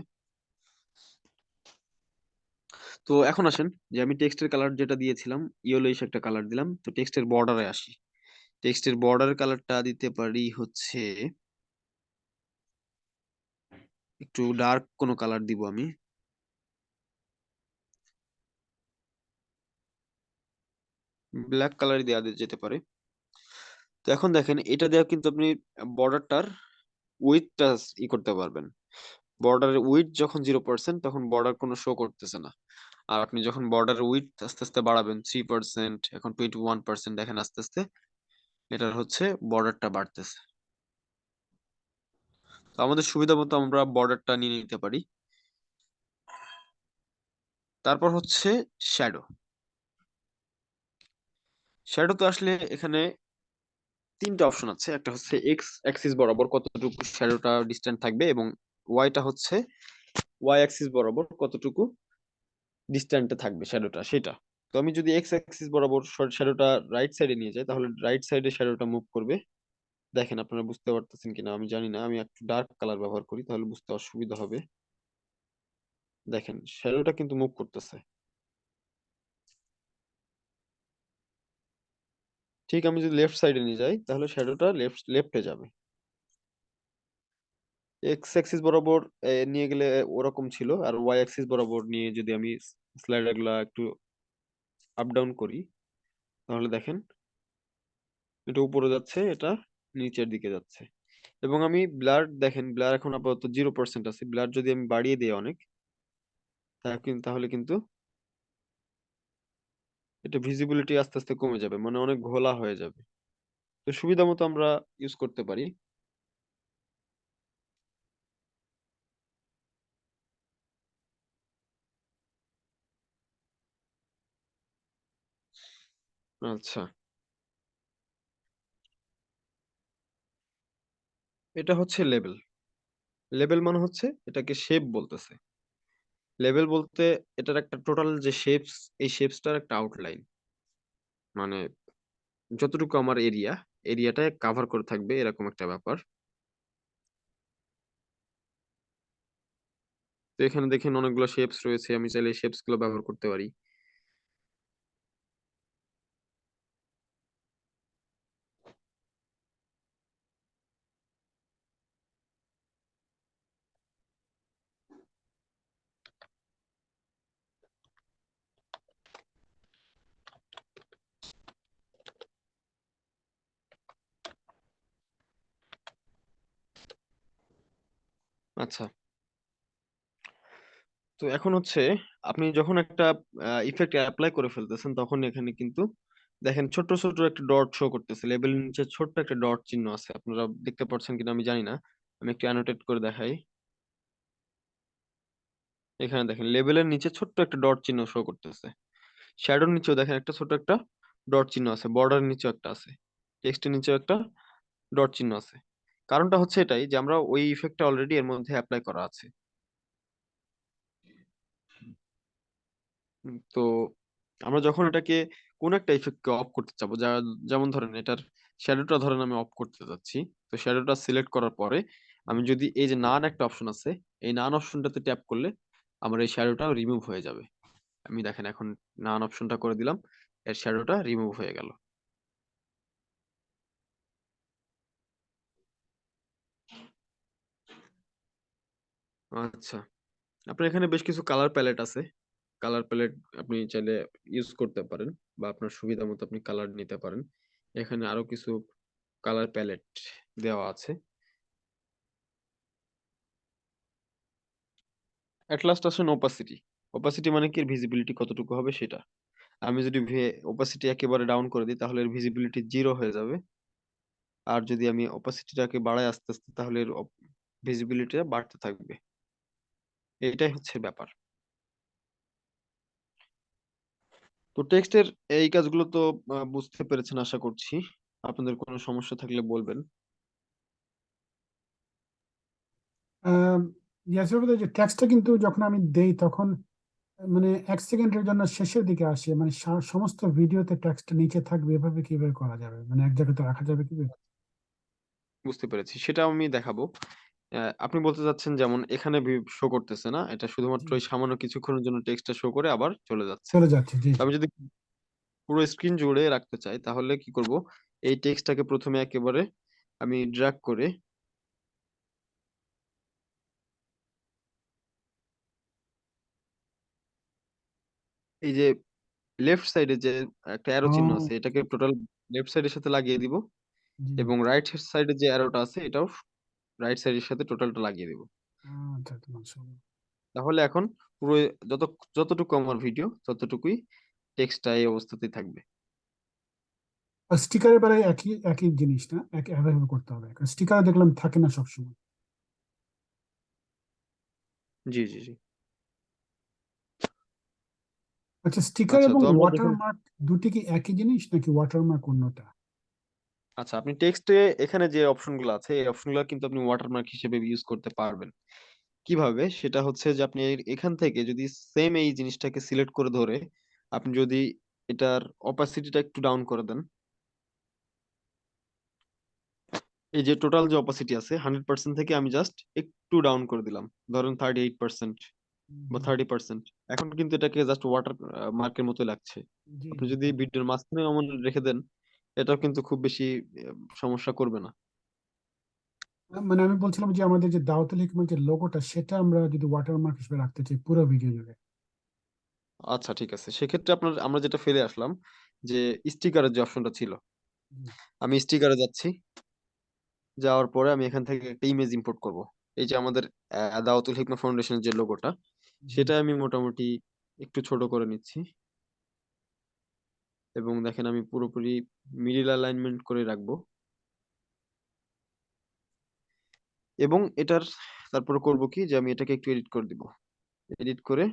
তো এখন আসেন যে আমি টেক্সটের কালার যেটা দিয়েছিলাম ইয়েলোইশ একটা কালার দিলাম। তো টেক্সটের বর্ডারে আসি। টেক্সটের বর্ডার কালারটা দিতে পারি হচ্ছে, একটু ডার্ক কোনো কালার দিব আমি। ব্ল্যাক কালার দেওয়া যেতে পারে। তো এখন দেখেন, এটা দেওয়া কিন্তু আপনি বর্ডারটার উইথটা ই করতে পারবেন। বর্ডারের উইথ যখন জিরো পার্সেন্ট তখন বর্ডার কোনো শো করতেছে না। আর আপনি যখন বর্ডার উইথ আস্তে আস্তে বাড়াবেন থ্রি পার্সেন্ট এখন টোয়েন্টি ওয়ান পার্সেন্ট দেখেন আস্তে আস্তে, এটার হচ্ছে বর্ডারটা বাড়তেছে। তো আমাদের সুবিধা মতো আমরা বর্ডারটা নিয়ে নিতে পারি। তারপর হচ্ছে শ্যাডো শ্যাডো তো আসলে এখানে তিনটা অপশন আছে। একটা হচ্ছে এক্স অ্যাক্সিস বরাবর কতটুকু শ্যাডোটা ডিস্টেন্ট থাকবে এবং ওয়াইটা হচ্ছে ওয়াই অ্যাক্সিস বরাবর কতটুকু ডিস্ট্যান্টে থাকবে শ্যাডোটা, সেটা। তো আমি যদি এক্স অ্যাক্সিস বরাবর শ্যাডোটা রাইট সাইডে নিয়ে যাই, তাহলে রাইট সাইডে শ্যাডোটা মুভ করবে। দেখেন আপনারা বুঝতে পারতেছেন কিনা, আমি জানি না, আমি একটু ডার্ক কালার ব্যবহার করি, তাহলে বুঝতে অসুবিধা হবে। দেখেন, শ্যাডোটা কিন্তু মুভ করতেছে। ঠিক, আমি যদি লেফট সাইডে নিয়ে যাই, তাহলে শ্যাডোটা লেফট লেফটে যাবে। এক্স অ্যাক্সিস বরাবর নিয়ে গেলে ওরকম ছিল, আর ওয়াই অ্যাক্সিস বরাবর নিয়ে যদি আমি স্লাইডারগুলা একটু আপ ডাউন করি, তাহলে দেখেন, এটা উপরে যাচ্ছে, এটা নিচের দিকে যাচ্ছে। এবং আমি ব্লার দেখেন ব্লার এখন আপাতত জিরো পার্সেন্ট আছে। ব্লার যদি আমি বাড়িয়ে দিই অনেক তাহলে কিন্তু এটা ভিজিবিলিটি আস্তে আস্তে কমে যাবে মানে অনেক ঘোলা হয়ে যাবে। তো সুবিধা মতো আমরা ইউজ করতে পারি। আচ্ছা। এটা হচ্ছে লেবেল লেবেল মানে হচ্ছে এটাকে শেপ বলতেছে। লেভেল বলতে এটার একটা টোটাল যে শেপস এই শেপসটার একটা আউটলাইন মানে যতটুকু আমার এরিয়া এরিয়াটা কাভার করে থাকবে এরকম একটা ব্যাপার। তো এখানে দেখেন অনেকগুলো শেপস রয়েছে, আমি চাইলে শেপসগুলো ব্যবহার করতে পারি। আচ্ছা। তো এখন হচ্ছে আপনি যখন একটা ইফেক্ট অ্যাপ্লাই করে ফেলতেছেন তখন এখানে কিন্তু দেখেন ছোট ছোট একটা ডট শো করতেছে। লেবেলের নিচে ছোট্ট একটা ডট চিহ্ন আছে। আপনারা দেখতে পাচ্ছেন কিনা আমি জানি না। আমি একটু অ্যানোটেট করে দেখাই। এখানে দেখেন লেবেলের নিচে ছোট্ট একটা ডট চিহ্ন শো করতেছে। শ্যাডোর নিচেও দেখেন একটা ছোট একটা ডট চিহ্ন আছে। বর্ডারের নিচেও একটা আছে। টেক্সটের নিচেও একটা ডট চিহ্ন আছে। কারণটা হচ্ছে এটাই যে আমরা ওই ইফেক্টটা অলরেডি এর মধ্যে অ্যাপ্লাই করা আছে। তো আমরা যখন এটাকে কোন একটা ইফেক্টকে অফ করতে চাবো, যা, যেমন ধরেন এটার শ্যাডোটা ধরেন আমি অফ করতে যাচ্ছি, তো শ্যাডোটা সিলেক্ট করার পরে আমি যদি এই যে নান একটা অপশন আছে, এই নান অপশনটাতে ট্যাপ করলে আমার এই শ্যাডোটা রিমুভ হয়ে যাবে। আমি দেখেন এখন নান অপশনটা করে দিলাম, এর শ্যাডোটা রিমুভ হয়ে গেল। আচ্ছা। আপনার এখানে বেশ কিছু কালার প্যালেট আছে। কালার প্যালেট আপনি চাইলে ইউজ করতে পারেন বা আপনার সুবিধা মতো আপনি কালার নিতে পারেন। এখানে আরও কিছু কালার প্যালেট দেওয়া আছে। এট লাস্ট আসেন ওপাসিটি ওপাসিটি মানে কি? ভিজিবিলিটি কতটুকু হবে সেটা। আমি যদি ওপাসিটি একেবারে ডাউন করে দিই, তাহলে এর ভিজিবিলিটি জিরো হয়ে যাবে। আর যদি আমি ওপাসিটিটাকে বাড়াই আস্তে আস্তে, তাহলে এর ভিজিবিলিটিটা বাড়তে থাকবে। এটাই হচ্ছে ব্যাপার। তো টেক্সটের এই কাজগুলো তো বুঝতে পেরেছেন আশা করছি। আপনাদের কোনো সমস্যা থাকলে বলবেন। যে টেক্সটটা কিন্তু যখন আমি দেই তখন মানে এক সেকেন্ডের জন্য শেষের দিকে আসে। মানে সমস্ত ভিডিওতে টেক্সটটা নিচে থাকবে। এভাবে কীভাবে করা যাবে? মানে এক জায়গাতে রাখা যাবে কীভাবে? বুঝতে পেরেছি। সেটা আমি দেখাবো। আপনি বলতে চাচ্ছেন যেমন এখানে শো করতেছে না? এটা শুধুমাত্র জি। এই সামান্য কিছুক্ষণের জন্য টেক্সটটা শো করে আবার চলে যাচ্ছে। চলে যাচ্ছে জি আমি যদি পুরো স্ক্রিন জুড়ে রাখতে চাই তাহলে কি করব? এই টেক্সটটাকে প্রথমে একেবারে আমি ড্র্যাগ করে এই যে লেফট সাইডে যে একটা অ্যারো চিহ্ন ও আছে এটাকে টোটাল লেফট সাইডের সাথে লাগিয়ে দিব জি। এবং রাইট সাইডে যে অ্যারোটা আছে এটাও রাইট সাইডের সাথে টোটালটা লাগিয়ে দিব। আচ্ছা আচ্ছা মাশাআল্লাহ তাহলে এখন পুরো যত যতটুকু আমার ভিডিও ততটুকুই টেক্সটটা এই অবস্থাতেই থাকবে। স্টিকারের বেলায় একই একই জিনিস না? এক এভাবে করতে হবে। স্টিকার দেখলাম থাকে না সবসময়। জি জি জি। আচ্ছা স্টিকার আচ্ছা এবং ওয়াটারমার্ক দুটি কি একই জিনিস নাকি ওয়াটারমার্ক অন্যটা? আচ্ছা আপনি টেক্সটে এখানে যে অপশনগুলো আছে এই অপশনগুলো কিন্তু আপনি ওয়াটারমার্ক হিসেবে ইউজ করতে পারবেন। কীভাবে? সেটা হচ্ছে যে আপনি এর- এখান থেকে যদি সেম এই জিনিসটাকে সিলেক্ট করে ধরে আপনি যদি এটার অপাসিটিটা একটু ডাউন করে দেন এই যে টোটাল যে অপাসিটি আছে হান্ড্রেড পার্সেন্ট থেকে আমি জাস্ট একটু ডাউন করে দিলাম। ধরেন থার্টি এইট পার্সেন্ট বা থার্টি পার্সেন্ট এখন কিন্তু এটাকে জাস্ট ওয়াটার মার্কের মতো লাগছে। জি আপনি জি যদি ভিডিওর মাঝখানে এমন রেখে দেন এটাও কিন্তু খুব বেশি সমস্যা করবে না। মানে আমি বলছিলাম যে আমাদের যে দাওয়াতুল হিকমার যে লোগোটা সেটা আমরা যদি ওয়াটারমার্ক হিসেবে রাখতে চাই পুরো ভিডিও জুড়ে। আচ্ছা ঠিক আছে। সেক্ষেত্রে আপনার আমরা যেটা ফেলে আসলাম যে স্টিকারের যে অপশনটা ছিল আমি স্টিকারে যাচ্ছি। যাওয়ার পরে আমি এখান থেকে একটা ইমেজ ইম্পোর্ট করব। এই যে আমাদের দাওয়াতুল হিকমা ফাউন্ডেশনের যে লোগোটা সেটা আমি মোটামুটি একটু ছোট করে নিচ্ছি। এবং দেখেন আমি পুরোপুরি মিডিল অ্যালাইনমেন্ট করে রাখব। এবং এটার, তারপর করব কি যে আমি এটাকে একটু এডিট করে দিব। এডিট করে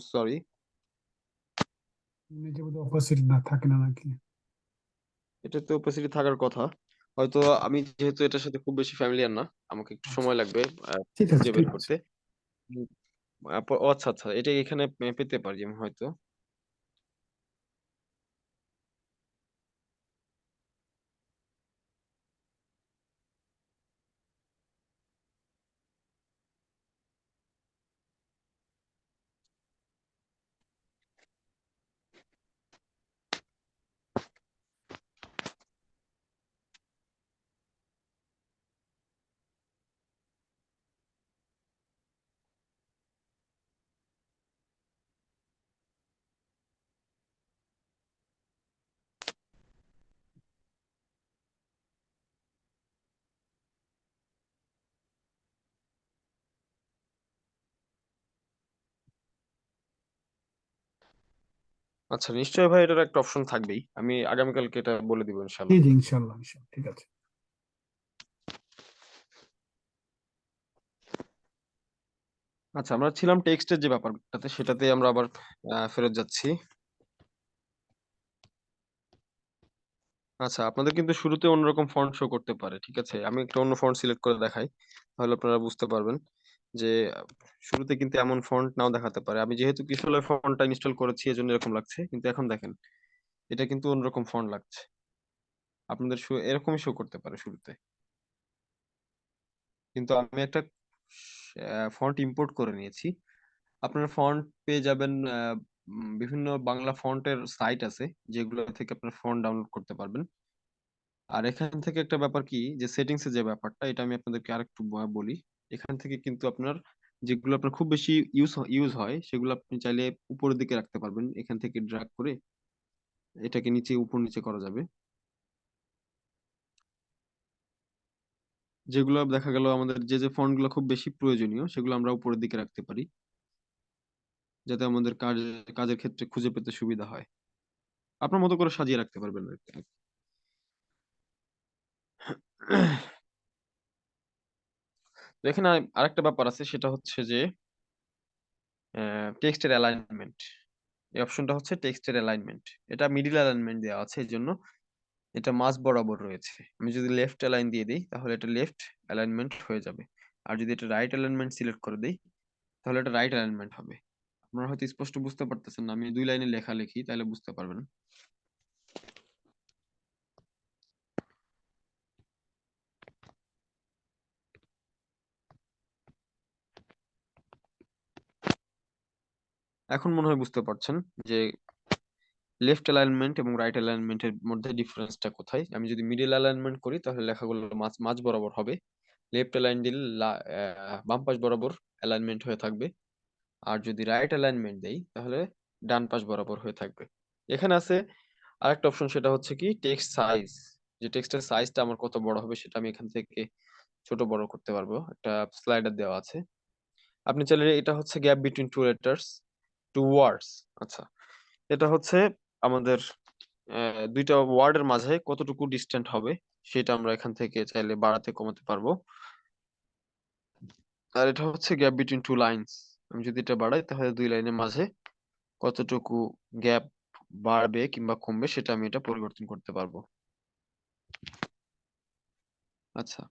সরি নিজে বোধহয় উপস্থিত না থাকে না নাকি? এটাতে ওপাসিটি থাকার কথা। হয়তো আমি যেহেতু এটার সাথে খুব বেশি ফ্যামিলিয়ার না আমাকে একটু আচ্ছা। সময় লাগবে খুঁজে বের করতে। আচ্ছা আচ্ছা এটা এখানে পেতে পারি আমি হয়তো। আচ্ছা নিশ্চয়ই ভাই এটার একটা অপশন থাকবেই। আমি আগামীকালকে এটা বলে দিব জি ইনশাল্লাহ জি ইনশাল্লাহ ইনশাল্লাহ ঠিক আছে। আচ্ছা আমরা ছিলাম টেক্সটের যে ব্যাপারটাতে সেটাতে আমরা আবার ফেরত যাচ্ছি। আচ্ছা আপনাদের কিন্তু শুরুতে অন্যরকম ফন্ট শো করতে পারে ঠিক আছে? আমি একটা অন্য ফন্ট সিলেক্ট করে দেখাই তাহলে আপনারা বুঝতে পারবেন। যে, শুরুতে কিন্তু এমন ফন্ট নাও দেখাতে পারে। আমি যেহেতু কিশোরের ফন্টটা ইনস্টল করেছি, এজন্য এরকম লাগছে। কিন্তু এখন দেখেন, এটা কিন্তু অন্যরকম ফন্ট লাগছে। আপনাদের শো- এরকমই শো করতে পারে শুরুতে। কিন্তু আমি একটা ফন্ট ইম্পোর্ট করে নিয়েছি। আপনারা ফন্ট পেয়ে যাবেন বিভিন্ন বাংলা ফন্টের সাইট আছে, যেগুলো থেকে আপনার ফন্ট ডাউনলোড করতে পারবেন। আর এখান থেকে একটা ব্যাপার কি, যে সেটিংস এর যে ব্যাপারটা, এটা আমি আপনাদেরকে আরেকটু বলি। এখান থেকে কিন্তু আপনার যেগুলো আপনার খুব বেশি ইউজ ইউজ হয়, সেগুলো আপনি চাইলে উপরের দিকে রাখতে পারবেন, এখান থেকে ড্রাগ করে এটাকে নিচে, উপর নিচে করা যাবে। যেগুলো দেখা গেল আমাদের যে যে ফন্টগুলো খুব বেশি প্রয়োজনীয়, সেগুলো আমরা উপরের দিকে রাখতে পারি। যাতে আমাদের কাজ, কাজের ক্ষেত্রে খুঁজে পেতে সুবিধা হয়। আপনার মতো করে সাজিয়ে রাখতে পারবেন আর কি। এখানে আরেকটা ব্যাপার আছে, সেটা হচ্ছে যে টেক্সটের অ্যালাইনমেন্ট এই অপশনটা হচ্ছে টেক্সটের অ্যালাইনমেন্ট এটা মিডিল অ্যালাইনমেন্ট দেওয়া আছে এই জন্য এটা মাঝ বরাবর রয়েছে। আমি যদি লেফট অ্যালাইন দিয়ে দিই, তাহলে এটা লেফট অ্যালাইনমেন্ট হয়ে যাবে। আর যদি এটা রাইট অ্যালাইনমেন্ট সিলেক্ট করে দিই, তাহলে এটা রাইট অ্যালাইনমেন্ট হবে। আপনারা হয়তো স্পষ্ট বুঝতে পারতেছেন না, আমি দুই লাইনে লেখা লিখি, তাহলে বুঝতে পারবেন। এখন মনে হয় বুঝতে পারছেন যে লেফট অ্যালাইনমেন্ট এবং রাইট অ্যালাইনমেন্টের মধ্যে ডিফারেন্সটা কোথায়? আমি যদি মিডিল অ্যালাইনমেন্ট করি, তাহলে লেখাগুলো মাঝ মাঝ বরাবর হবে। লেফট অ্যালাইন দিলে বাম পাশ বরাবর অ্যালাইনমেন্ট হয়ে থাকবে। আর যদি রাইট অ্যালাইনমেন্ট দেই, তাহলে ডান পাশ বরাবর হয়ে থাকবে। এখানে আছে আরেকটা অপশন সেটা হচ্ছে কি টেক্সট সাইজ যে টেক্সটের সাইজটা আমার কত বড় হবে, সেটা আমি এখান থেকে ছোট বড় করতে পারব। একটা স্লাইডার দেওয়া আছে। আপনি চাইলে এটা হচ্ছে gap between two letters two words আচ্ছা। এটা হচ্ছে আমাদের দুইটা ওয়ার্ডের মাঝে কতটুকু ডিস্টেন্ট হবে, সেটা আমরা এখান থেকে চাইলে বাড়াতে কমাতে পারব। আর এটা হচ্ছে গ্যাপ বিটুইন টু লাইনস আমি যদি এটা বাড়াই, তাহলে দুই লাইনের মাঝে কতটুকু গ্যাপ বাড়বে কিংবা কমবে, সেটা আমি এটা পরিবর্তন করতে পারব। আচ্ছা।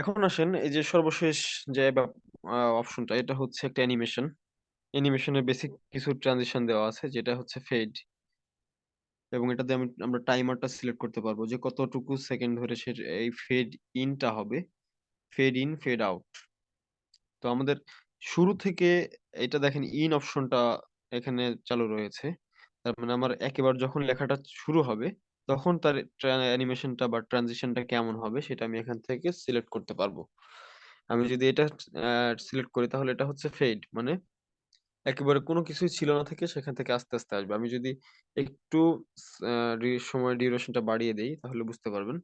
এখন আসেন, এই যে সর্বশেষ যে অপশনটা এটা হচ্ছে একটা অ্যানিমেশন অ্যানিমেশনের বেসিক কিছু ট্রানজিশন দেওয়া আছে, যেটা হচ্ছে ফেড এবং এটাতে আমি, আমরা টাইমারটা সিলেক্ট করতে পারব যে কতটুকু সেকেন্ড ধরে সে, এই ফেড ইনটা হবে। ফেড ইন ফেড আউট তো আমাদের শুরু থেকে এটা দেখেন ইন অপশনটা এখানে চালু রয়েছে। তার মানে আমার একেবারে যখন লেখাটা শুরু হবে তখন তার অ্যানিমেশনটা বা ট্রানজিশনটা কেমন হবে সেটা আমি এখান থেকে সিলেক্ট করতে পারব। আমি যদি এটা সিলেক্ট করি তাহলে এটা হচ্ছে ফেড মানে একেবারে কোনো কিছুই ছিল না থেকে সেখান থেকে আস্তে আস্তে আসবে। আমি যদি একটু সময় ডিউরেশনটা বাড়িয়ে দেই তাহলে বুঝতে পারবেন।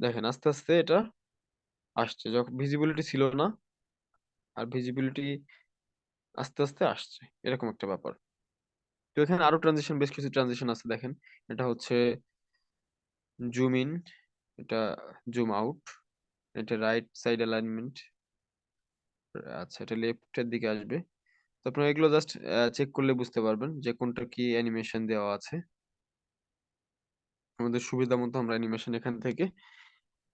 দেখেন আস্তে আস্তে এটা আসছে। যখন ভিজিবিলিটি ছিল না, আর ভিজিবিলিটি আস্তে আস্তে আসছে। এরকম একটা ব্যাপার। তো এখানে আরও ট্রানজিশন বেশ কিছু ট্রানজিশন আছে দেখেন। এটা হচ্ছে জুম ইন এটা জুম আউট এটা রাইট সাইড অ্যালাইনমেন্ট আচ্ছা এটা লেফটের দিকে আসবে। তো আপনারা এগুলো জাস্ট চেক করলে বুঝতে পারবেন যে কোনটা কি অ্যানিমেশন দেওয়া আছে। আমাদের সুবিধা মতো আমরা অ্যানিমেশন এখান থেকে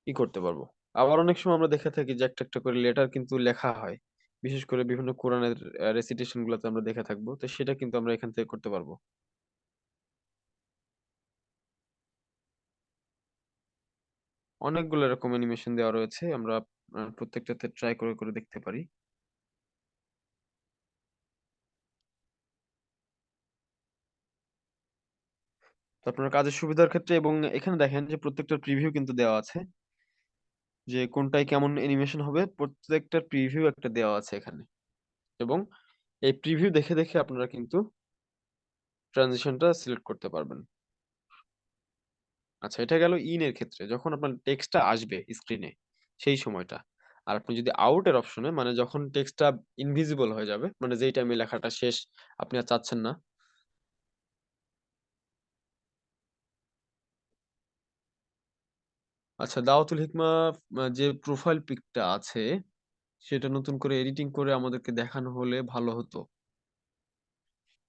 ই করতে পারব। আবার অনেক সময় আমরা দেখে থাকি যে একটা একটা করে লেটার কিন্তু লেখা হয়। বিশেষ করে বিভিন্ন কোরআনের রেসিটেশন গুলোতে আমরা দেখে থাকব। তো সেটা কিন্তু আমরা এখান থেকে করতে পারব। অনেকগুলো এরকম অ্যানিমেশন দেওয়া রয়েছে। আমরা প্রত্যেকটাতে ট্রাই করে করে দেখতে পারি। তো আপনার কাজের সুবিধার ক্ষেত্রে এবং এখানে দেখেন যে প্রত্যেকটা প্রিভিউ কিন্তু দেওয়া আছে। যে কোনটায় কেমন অ্যানিমেশন হবে প্রত্যেকটার প্রিভিউ একটা দেওয়া আছে এখানে। এবং এই প্রিভিউ দেখে দেখে আপনারা কিন্তু ট্রানজিশনটা সিলেক্ট করতে পারবেন। আচ্ছা এটা গেল ইন এর ক্ষেত্রে। যখন আপনার টেক্সটটা আসবে স্ক্রিনে সেই সময়টা। আর আপনি যদি আউট এর অপশনে মানে যখন টেক্সটটা ইনভিজিবল হয়ে যাবে মানে যেই টাইমে লেখাটা শেষ, আপনি আর চাচ্ছেন না আচ্ছা দাওয়াতুল হিকমা যে প্রোফাইল পিকটা আছে, সেটা নতুন করে এডিটিং করে আমাদেরকে দেখানো হলে ভালো হতো।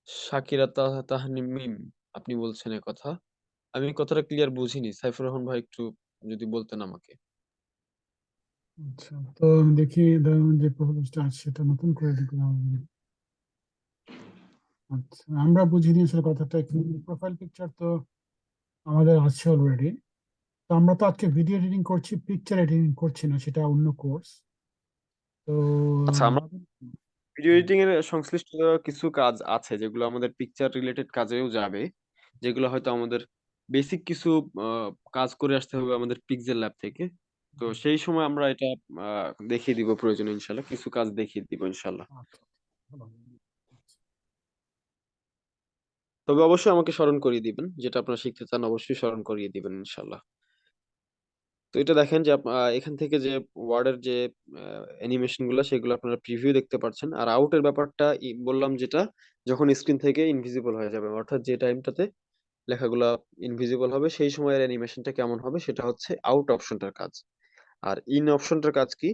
শাকিরা তাহ তাহনিমিম আপনি বলছেন কথা। আমি কথাটা ক্লিয়ার বুঝিনি। সাইফুর রহমান ভাই একটু যদি বলতেন আমাকে। আচ্ছা তো আমি দেখি যে প্রপোজটা আছে, সেটা নতুন করে লিখলাম আমি। আচ্ছা আমরা বুঝিনি আসলে কথাটা প্রোফাইল পিকচার তো আমাদের আছে অলরেডি তো আমরা তো আজকে ভিডিও এডিটিং করছি পিকচার এডিটিং করছি না সেটা অন্য কোর্স তো আচ্ছা আমরা ভিডিও এডিটিং এর সংশ্লিষ্ট কিছু কাজ আছে যেগুলো আমাদের পিকচার রিলেটেড কাজেও যাবে যেগুলো হয়তো আমাদের বেসিক কিছু কাজ করে আসতে হবে আমাদের পিক্সেল ল্যাব থেকে। তো সেই সময় আমরা এটা দেখিয়ে দিব প্রয়োজন ইনশাল্লাহ কিছু কাজ দেখিয়ে দিব ইনশাল্লাহ আচ্ছা, তবে অবশ্যই আমাকে স্মরণ করিয়ে দিবেন যেটা আপনারা শিখতে চান অবশ্যই স্মরণ করিয়ে দিবেন ইনশাল্লাহ তো এটা দেখেন যে এখান থেকে যে ওয়ার্ডের যে অ্যানিমেশনগুলো, সেগুলো আপনারা প্রিভিউ দেখতে পাচ্ছেন আর আউটের ব্যাপারটা ই- বললাম যেটা, যখন স্ক্রিন থেকে ইনভিজিবল হয়ে যাবে, অর্থাৎ যে টাইমটাতে লেখাগুলা ইনভিজিবল হবে, সেই সময়ের অ্যানিমেশনটা কেমন হবে, সেটা হচ্ছে আউট অপশনটার কাজ। আর ইন অপশনটার কাজ কি?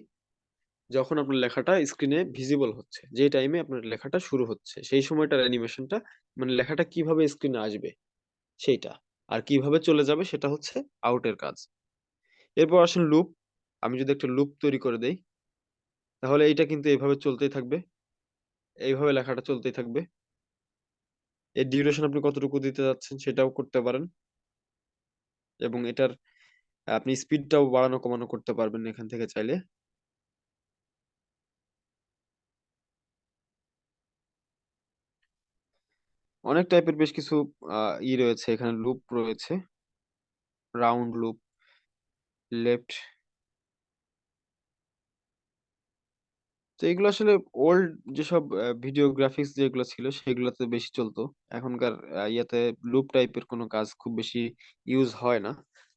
যখন আপনার লেখাটা স্ক্রিনে ভিজিবল হচ্ছে, যে টাইমে আপনার লেখাটা শুরু হচ্ছে, সেই সময়টার অ্যানিমেশনটা মানে লেখাটা কীভাবে স্ক্রিনে আসবে, সেইটা। আর কীভাবে চলে যাবে, সেটা হচ্ছে আউটের কাজ। এরপর আসেন লুপ আমি যদি একটা লুপ তৈরি করে দেই, তাহলে এইটা কিন্তু এইভাবে চলতেই থাকবে। এইভাবে লেখাটা চলতেই থাকবে। এর ডিউরেশন আপনি কতটুকু দিতে যাচ্ছেন সেটাও করতে পারেন। এবং এটার, আপনি স্পিডটাও বাড়ানো কমানো করতে পারবেন এখান থেকে চাইলে। অনেক টাইপের বেশ কিছু ই রয়েছে। এখানে লুপ রয়েছে। রাউন্ড লুপ লেফট তো এগুলো আসলে ওল্ড যেসব ভিডিও গ্রাফিক্স যেগুলো ছিল সেগুলোতে বেশি চলতো। এখনকার ইয়াতে লুপ টাইপের কোনো কাজ খুব বেশি ইউজ হয় না।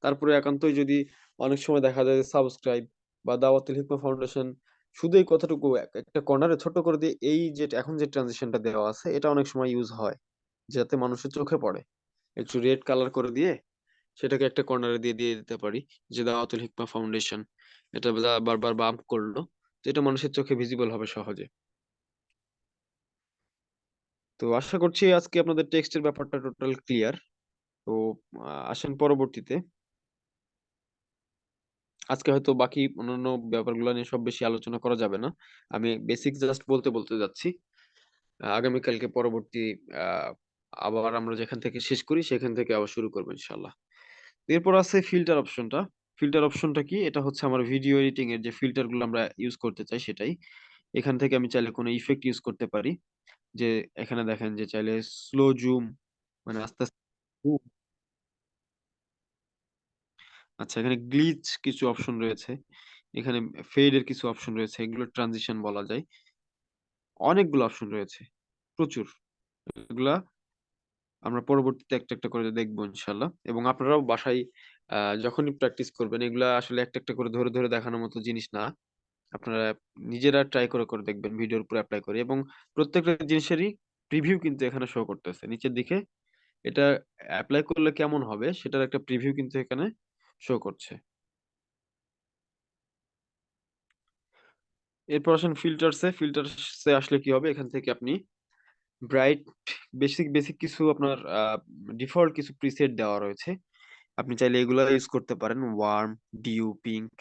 তারপরে একান্তই যদি অনেক সময় দেখা যায় সাবস্ক্রাইব বা দাওয়াতুল হিকমা ফাউন্ডেশন শুধু এই কথাটুকু এক- একটা কর্নারে ছোট করে দিয়ে এই যে এখন যে ট্রানজিশনটা দেওয়া আছে, এটা অনেক সময় ইউজ হয়। যাতে মানুষের চোখে পড়ে। একটু রেড কালার করে দিয়ে সেটাকে একটা কর্নারে দিয়ে দিয়ে দিতে পারি, যে দাওয়াতুল হিকমা ফাউন্ডেশন এটা বারবার বাম্প করল এটা মানুষের চোখে ভিজিবল হবে সহজে। তো আশা করছি আজকে আপনাদের টেক্সটের ব্যাপারটা টোটাল ক্লিয়ার তো আসেন পরবর্তীতে। আজকে হয়তো বাকি অন্যান্য ব্যাপারগুলো নিয়ে সব বেশি আলোচনা করা যাবে না। আমি বেসিক জাস্ট বলতে বলতে যাচ্ছি। আগামীকালকে পরবর্তী আবার আমরা যেখান থেকে শেষ করি, সেখান থেকে আবার শুরু করব ইনশাল্লাহ এরপর আছে ফিল্টার অপশনটা ফিল্টার অপশনটা কি? এটা হচ্ছে আমার ভিডিও এডিটিং এর যে ফিল্টারগুলো আমরা ইউজ করতে চাই সেটাই। এখান থেকে আমি চাইলে কোনো ইফেক্ট ইউজ করতে পারি। যে এখানে দেখেন যে চাইলে স্লো জুম মানে আস্তে আস্তে আচ্ছা এখানে গ্লিচ কিছু অপশন রয়েছে। এখানে ফেড এর কিছু অপশন রয়েছে। এগুলো ট্রানজিশন বলা যায়। অনেকগুলো অপশন রয়েছে। প্রচুর। এগুলা আমরা পরবর্তীতে একটা একটা করে দেখব ইনশাল্লাহ। এবং আপনারাও বাসায় যখনই প্র্যাকটিস করবেন, এগুলা আসলে একটা একটা করে ধরে ধরে দেখানোর মতো জিনিস না। আপনারা নিজেরা ট্রাই করে করে দেখবেন, ভিডিওর উপর অ্যাপ্লাই করে। এবং প্রত্যেকটা জিনিসেরই প্রিভিউ কিন্তু এখানে শো করতেছে। নিচের দিকে এটা অ্যাপ্লাই করলে কেমন হবে, সেটার একটা প্রিভিউ কিন্তু এখানে শো করছে। এরপর আসেন ফিল্টারসে ফিল্টারসে আসলে কি হবে? এখান থেকে আপনি ব্রাইট বেসিক বেসিক কিছু আপনার ডিফল্ট কিছু প্রিসেট দেওয়া রয়েছে। আপনি চাইলে এগুলো ইউজ করতে পারেন। ওয়ার্ম ডিউ পিঙ্ক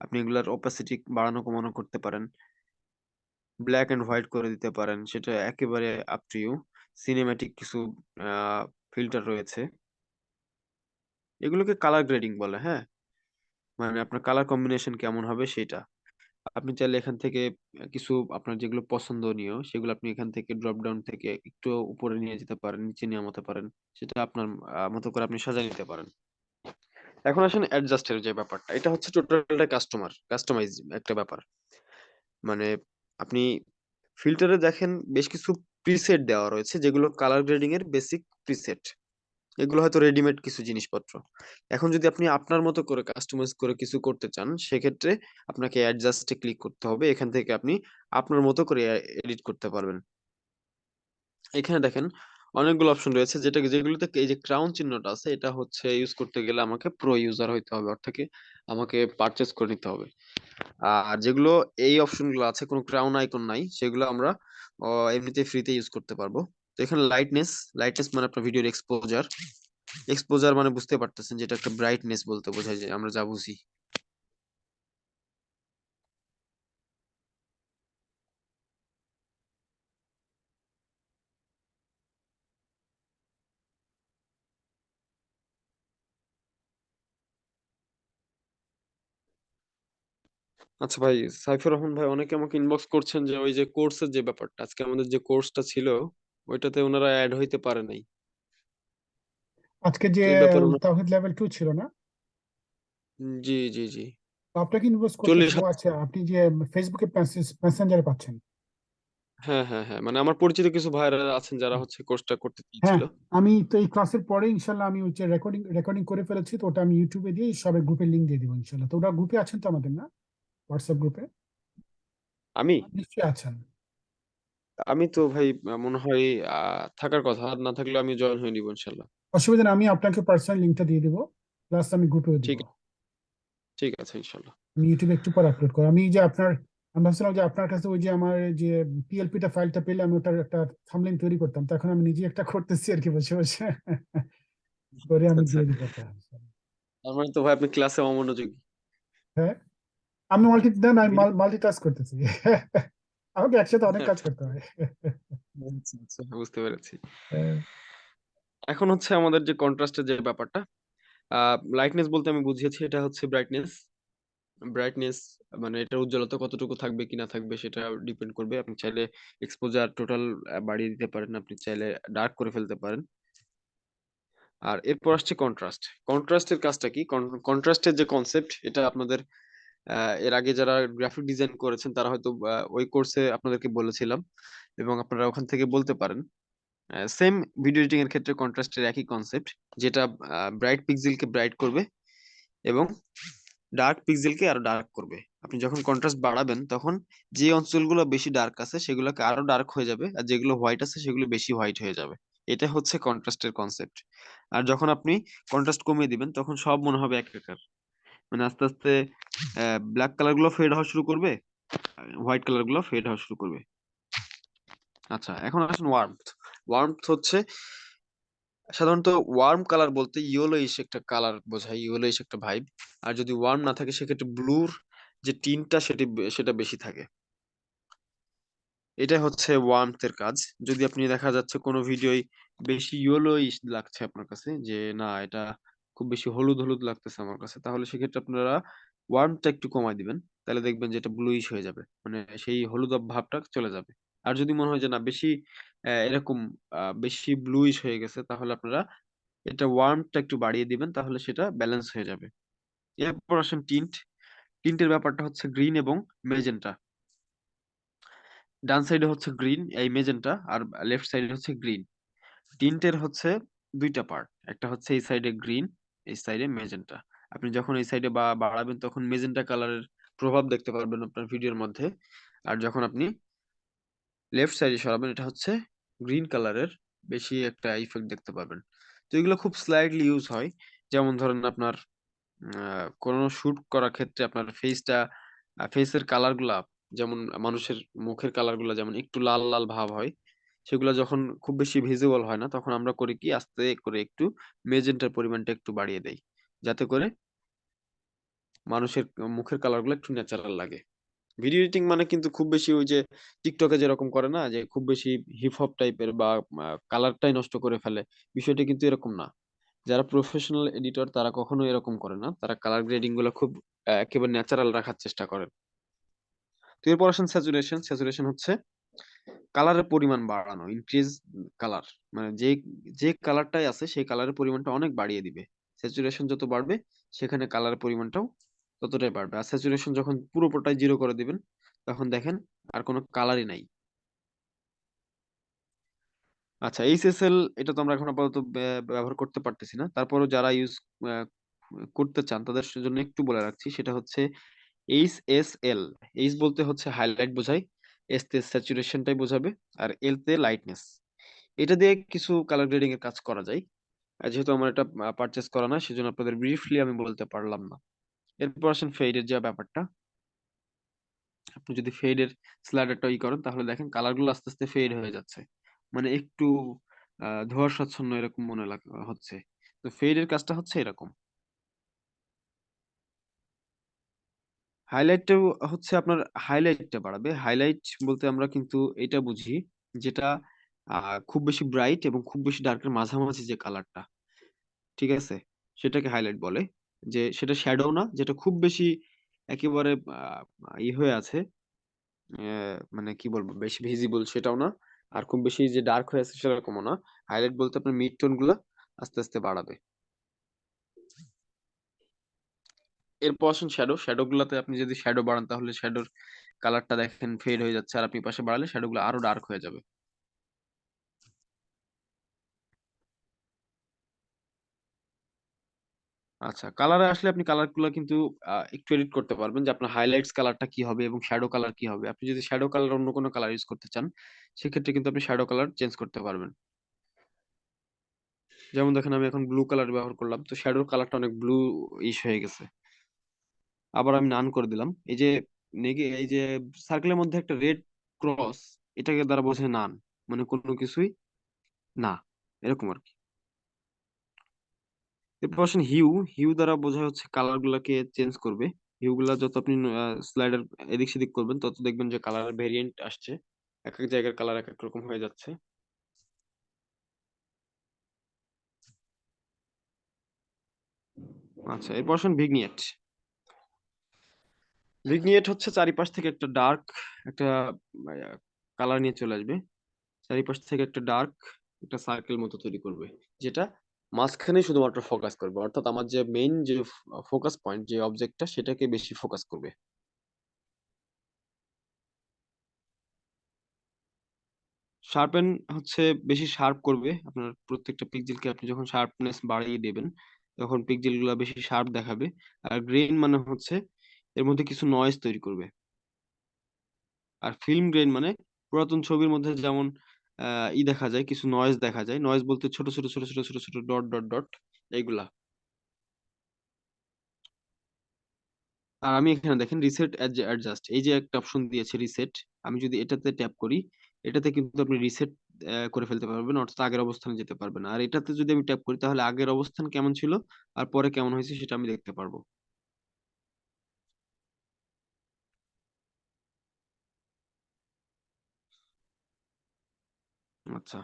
আপনি এগুলার অপাসিটি বাড়ানো, কমানো করতে পারেন। ব্ল্যাক অ্যান্ড হোয়াইট করে দিতে পারেন। সেটা একেবারে আপ টু ইউ সিনেম্যাটিক কিছু ফিল্টার রয়েছে। এগুলোকে কালার গ্রেডিং বলে হ্যাঁ? মানে আপনার কালার কম্বিনেশন কেমন হবে সেটা। আপনি চাইলে এখান থেকে কিছু আপনার যেগুলো পছন্দনীয়, সেগুলো আপনি এখান থেকে ড্রপ ডাউন থেকে একটু উপরে নিয়ে যেতে পারেন, নিচে নামাতে পারেন, সেটা আপনার মতো করে আপনি সাজিয়ে নিতে পারেন। এখন আসেন অ্যাডজাস্টের যে ব্যাপারটা, এটা হচ্ছে টোটালটা কাস্টমার কাস্টমাইজ একটা ব্যাপার। মানে আপনি ফিল্টারে দেখেন, বেশ কিছু প্রিসেট দেওয়া রয়েছে, যেগুলো কালার গ্রেডিং এর বেসিক প্রিসেট এগুলো হয়তো রেডিমেড কিছু জিনিসপত্র। এখন যদি আপনি আপনার মতো করে কাস্টমাইজ করে কিছু করতে চান, সেক্ষেত্রে আপনাকে অ্যাডজাস্টে ক্লিক করতে হবে। এখান থেকে আপনি আপনার মতো করে এডিট করতে পারবেন। এখানে দেখেন অনেকগুলো অপশন রয়েছে, যেটা যেগুলোতে এই যে ক্রাউন চিহ্নটা আছে, এটা হচ্ছে ইউজ করতে গেলে আমাকে প্রো ইউজার হইতে হবে, অর্থাৎ আমাকে পারচেজ করে নিতে হবে। আর যেগুলো এই অপশনগুলো আছে, কোনো ক্রাউন আইকন নাই, সেগুলো আমরা এমনিতে ফ্রিতে ইউজ করতে পারব। তো এখানে লাইটনেস লাইটনেস মানে আপনার ভিডিওর এক্সপোজার এক্সপোজার মানে বুঝতে পারতেছেন যেটা একটা ব্রাইটনেস বলতে বোঝায় যে আমরা যা বুঝি। আচ্ছা ভাই, সাইফুর রহমান ভাই, অনেকে আমাকে ইনবক্স করছেন যে ওই যে কোর্সের যে ব্যাপারটা, আজকে আমাদের যে কোর্সটা ছিল ওইটাতে ওনারা অ্যাড হইতে পারে নাই। আজকে যে তাওহীদ লেভেল টু ছিল না? জি জি জি। আপনাকে ইনভেস্ট করতে আছে আপনি যে ফেসবুকে মেসেঞ্জারে পাচ্ছেন। হ্যাঁ হ্যাঁ হ্যাঁ মানে আমার পরিচিত কিছু ভাইরা আছেন যারা হচ্ছে কোর্সটা করতে হ্যাঁ চেয়েছিল আমি তো এই ক্লাসের পরে ইনশাল্লাহ আমি হচ্ছে রেকর্ডিং রেকর্ডিং করে ফেলেছি তো ওটা আমি ইউটিউবে দিয়ে সবাই গ্রুপে লিংক দিয়ে দিব ইনশাল্লাহ। তো ওটা গ্রুপে আছেন তো আমাদের না? হোয়াটসঅ্যাপ গ্রুপে আমি? নিশ্চয়ই আছেন। আমি তো ভাই মনে হয় থাকার কথা। না থাকলে আমি জয়েন হয়ে নিব ইনশাল্লাহ। অসুবিধা নেই আমি আপনাকে পার্সোনাল লিঙ্কটা দিয়ে দিব। প্লাস আমি গ্রুপেও দিব ঠিক ঠিক আছে ইনশাল্লাহ। আমি ইউটিউবে একটু পর আপলোড করব। আমি যে আপনার আমি ভাবছিলাম যে আপনার কাছে ওই যে আমার যে পিএলপিটা ফাইলটা পেলে আমি ওটার একটা থামলাইন তৈরি করতাম। তো এখন আমি নিজে একটা করতেছি আর কি বসে বসে। করে আমি আচ্ছা। দিয়ে দিব ওটা। তার মানে তো ভাই আপনি ক্লাসে অমনোযোগী। হ্যাঁ? আমি মাল্টি না না আমি মাল্টি টাস্ক করতেছি। আমাকে একসাথে অনেক কাজ করতে হয় আচ্ছা, আচ্ছা, বুঝতে পেরেছি এখন হচ্ছে আমাদের যে কন্ট্রাস্টের যে ব্যাপারটা লাইটনেস বলতে আমি বুঝিয়েছি এটা হচ্ছে ব্রাইটনেস ব্রাইটনেস মানে এটার উজ্জ্বলতা কতটুকু থাকবে কি না থাকবে সেটা ডিপেন্ড করবে। আপনি চাইলে এক্সপোজার টোটাল বাড়িয়ে দিতে পারেন আপনি চাইলে ডার্ক করে ফেলতে পারেন। আর এরপর আসছে কন্ট্রাস্ট কন্ট্রাস্টের কাজটা কি? কন্ট্রাস্টের যে কনসেপ্ট এটা আপনাদের এর আগে যারা গ্রাফিক ডিজাইন করেছেন, তারা হয়তো ওই কোর্সে আপনাদেরকে বলেছিলাম এবং আপনারা ওখান থেকে বলতে পারেন। সেম ভিডিও এডিটিং এর ক্ষেত্রে কন্ট্রাস্টের একই কনসেপ্ট যেটা ব্রাইট পিক্সেলকে ব্রাইট করবে এবং ডার্ক পিক্সেলকে আরও ডার্ক করবে। আপনি যখন কন্ট্রাস্ট বাড়াবেন, তখন যে অঞ্চলগুলো বেশি ডার্ক আছে, সেগুলোকে আরও ডার্ক হয়ে যাবে আর যেগুলো হোয়াইট আছে, সেগুলো বেশি হোয়াইট হয়ে যাবে। এটা হচ্ছে কন্ট্রাস্টের কনসেপ্ট আর যখন আপনি কন্ট্রাস্ট কমিয়ে দিবেন, তখন সব মনে হবে একাকার মানে আস্তে আস্তে ব্ল্যাক কালারগুলো ফেড হওয়া শুরু করবে হোয়াইট কালারগুলো ফেড হওয়া শুরু করবে। আচ্ছা এখন আসুন ওয়ার্মথ ওয়ার্মথ হচ্ছে, সাধারণত ওয়ার্ম কালার বলতে ইয়েলোইশ একটা কালার বোঝায় ইয়েলোইশ একটা ভাইব আর যদি ওয়ার্ম না থাকে, সেক্ষেত্রে ব্লুর যে টিনটা সেটি সেটা বেশি থাকে। এটা হচ্ছে ওয়ার্মথের কাজ। যদি আপনি দেখা যাচ্ছে কোনো ভিডিওই বেশি ইয়েলোইশ লাগছে আপনার কাছে, যে না, এটা খুব বেশি হলুদ হলুদ লাগতেছে আমার কাছে। তাহলে সেক্ষেত্রে আপনারা ওয়ার্মটা একটু কমায় দিবেন। তাহলে দেখবেন যে এটা ব্লুইশ হয়ে যাবে। মানে সেই হলুদ ভাবটা চলে যাবে। আর যদি মনে হয় যে না, বেশি এরকম বেশি ব্লুইশ হয়ে গেছে, তাহলে আপনারা এটা ওয়ার্মটা একটু বাড়িয়ে দিবেন, তাহলে সেটা ব্যালেন্স হয়ে যাবে। এরপর আসেন টিন্ট টিন্টের ব্যাপারটা হচ্ছে গ্রিন এবং মেজেন্টা ডান সাইডে হচ্ছে গ্রিন এই মেজেন্টা আর লেফট সাইডে হচ্ছে গ্রিন টিন্টের হচ্ছে দুইটা পার্ট একটা হচ্ছে এই সাইডে গ্রিন এই সাইডে মেজেন্টা আপনি যখন এই সাইডে বা, বাড়াবেন তখন মেজেন্টা কালারের প্রভাব দেখতে পারবেন আপনার ভিডিওর মধ্যে। আর যখন আপনি লেফট সাইডে সরাবেন, এটা হচ্ছে গ্রিন কালারের বেশি একটা ইফেক্ট দেখতে পাবেন তো এগুলো খুব স্লাইডলি ইউজ হয়। যেমন ধরেন আপনার কোনো শুট করার ক্ষেত্রে আপনার ফেসটা ফেসের কালারগুলা যেমন মানুষের মুখের কালারগুলা যেমন একটু লাল লাল ভাব হয় সেগুলো যখন খুব বেশি ভিজিবল হয় না, তখন আমরা করি কি, আস্তে করে একটু মেজেন্টার পরিমাণটা একটু বাড়িয়ে দেই। যাতে করে মানুষের মুখের কালারগুলো একটু ন্যাচারাল লাগে। ভিডিও এডিটিং মানে কিন্তু খুব বেশি ওই যে টিকটকে যেরকম করে না, যে খুব বেশি হিপ হপ টাইপের বা কালারটাই নষ্ট করে ফেলে, বিষয়টা কিন্তু এরকম না। যারা প্রফেশনাল এডিটর তারা কখনো এরকম করে না, তারা কালার গ্রেডিংগুলো খুব একেবারে ন্যাচারাল রাখার চেষ্টা করেন। তো এরপর আসেন স্যাচুরেশন স্যাচুরেশন হচ্ছে কালারের পরিমাণ বাড়ানো ইনক্রিজ কালার মানে যে যে কালারটাই আছে, সেই কালারের পরিমাণটা অনেক বাড়িয়ে দিবে। স্যাচুরেশন যত বাড়বে, সেখানে কালারের পরিমাণটাও ততটাই বাড়বে। আর স্যাচুরেশন যখন পুরোটাই জিরো করে দিবেন, তখন দেখেন আর কোনো কালারই নাই। আচ্ছা এইচএসএল এটা তো আমরা এখন আপাতত ব্যবহার করতে পারতেছি না। তারপরও যারা ইউজ করতে চান, তাদের জন্য একটু বলে রাখছি, সেটা হচ্ছে এইচ এস এল এইচ বলতে হচ্ছে হাইলাইট বোঝায়। এস তে স্যাচুরেশনটাই বোঝাবে আর এল তে লাইটনেস এটা দিয়ে কিছু কালার গ্রেডিং এর কাজ করা যায়। যেহেতু আমার এটা পারচেস করা না সেজন্য আপনাদের ব্রিফলি আমি বলতে পারলাম না। এরপর আসেন ফেডের যে ব্যাপারটা। আপনি যদি ফেডের স্লাইডারটা ই করেন, তাহলে দেখেন কালারগুলো আস্তে আস্তে ফেড হয়ে যাচ্ছে। মানে একটু ধোঁয়াশাচ্ছন্ন এরকম মনে হচ্ছে। তো ফেডের কাজটা হচ্ছে এরকম। হাইলাইটটাও হচ্ছে আপনার হাইলাইটটা বাড়াবে। হাইলাইট বলতে আমরা কিন্তু এটা বুঝি যেটা খুব বেশি ব্রাইট এবং খুব বেশি ডার্কের মাঝামাঝি যে কালারটা ঠিক আছে? সেটাকে হাইলাইট বলে। যে সেটা শ্যাডো না, যেটা খুব বেশি একেবারে ই হয়ে আছে মানে কি বলব, বেশি ভিজিবল সেটাও না, আর খুব বেশি যে ডার্ক হয়ে আছে সেরকমও না। হাইলাইট বলতে আপনার মিড টোনগুলা আস্তে আস্তে বাড়াবে। এরপর আসুন শ্যাডো শ্যাডো গুলাতে আপনি যদি শ্যাডো বাড়ান, তাহলে শ্যাডোর কালারটা দেখেন ফেড হয়ে যাচ্ছে। আর আপনি পাশে বাড়ালে শ্যাডো গুলো আরও ডার্ক হয়ে যাবে। আচ্ছা কালারে আসলে আপনি কালারগুলো কিন্তু একটু এডিট করতে পারবেন যে আপনার হাইলাইটস কালারটা কি হবে এবং শ্যাডো কালার কি হবে। আপনি যদি শ্যাডো কালার অন্য কোনো কালার ইউজ করতে চান, সেক্ষেত্রে কিন্তু আপনি শ্যাডো কালার চেঞ্জ করতে পারবেন। যেমন দেখেন আমি এখন ব্লু কালার ব্যবহার করলাম, তো শ্যাডোর কালারটা অনেক ব্লু ইস হয়ে গেছে। আবার আমি নান করে দিলাম। এই যে নেগে, এই যে সার্কেলের মধ্যে একটা রেড ক্রস এটাকে দ্বারা বোঝায় নান মানে কোনো কিছুই না, এরকম আর কি। এরপর আসেন হিউ হিউ দ্বারা বোঝা হচ্ছে কালার গুলাকে চেঞ্জ করবে। হিউ গুলা যত আপনি স্লাইডার এদিক সেদিক করবেন, তত দেখবেন যে কালার ভেরিয়েন্ট আসছে। এক এক জায়গার কালার এক এক রকম হয়ে যাচ্ছে। আচ্ছা এরপর আসেন ভিগনিয়েট ভিগনিয়েট হচ্ছে চারিপাশ থেকে একটা ডার্ক একটা কালার নিয়ে চলে আসবে। চারিপাশ থেকে একটা ডার্ক একটা সার্কেল মতো তৈরি করবে, যেটা মাঝখানে শুধুমাত্র ফোকাস করবে। অর্থাৎ আমার যে মেইন যে ফোকাস পয়েন্ট, যে অবজেক্টটা সেটাকে বেশি ফোকাস করবে। শার্পেন হচ্ছে বেশি শার্প করবে। আপনার প্রত্যেকটা পিক্সেলকে আপনি যখন শার্পনেস বাড়িয়ে দেবেন, তখন পিক্সেলগুলা বেশি শার্প দেখাবে। আর গ্রেইন মানে হচ্ছে এর মধ্যে কিছু নয়েজ তৈরি করবে। আর ফিল্ম গ্রেন মানে পুরাতন ছবির মধ্যে যেমন ই দেখা যায়, কিছু নয়েজ দেখা যায়। নয়েজ বলতে ছোট ছোট ছোট ছোট ছোট ছোট ডট ডট ডট এইগুলা। আর আমি এখানে দেখেন রিসেট অ্যাডজাস্ট এই যে একটা অপশন দিয়েছে রিসেট আমি যদি এটাতে ট্যাপ করি, এটাতে কিন্তু আপনি রিসেট করে ফেলতে পারবেন, অর্থাৎ আগের অবস্থানে যেতে পারবেন। আর এটাতে যদি আমি ট্যাপ করি, তাহলে আগের অবস্থান কেমন ছিল, আর পরে কেমন হয়েছে সেটা আমি দেখতে পারব। আচ্ছা।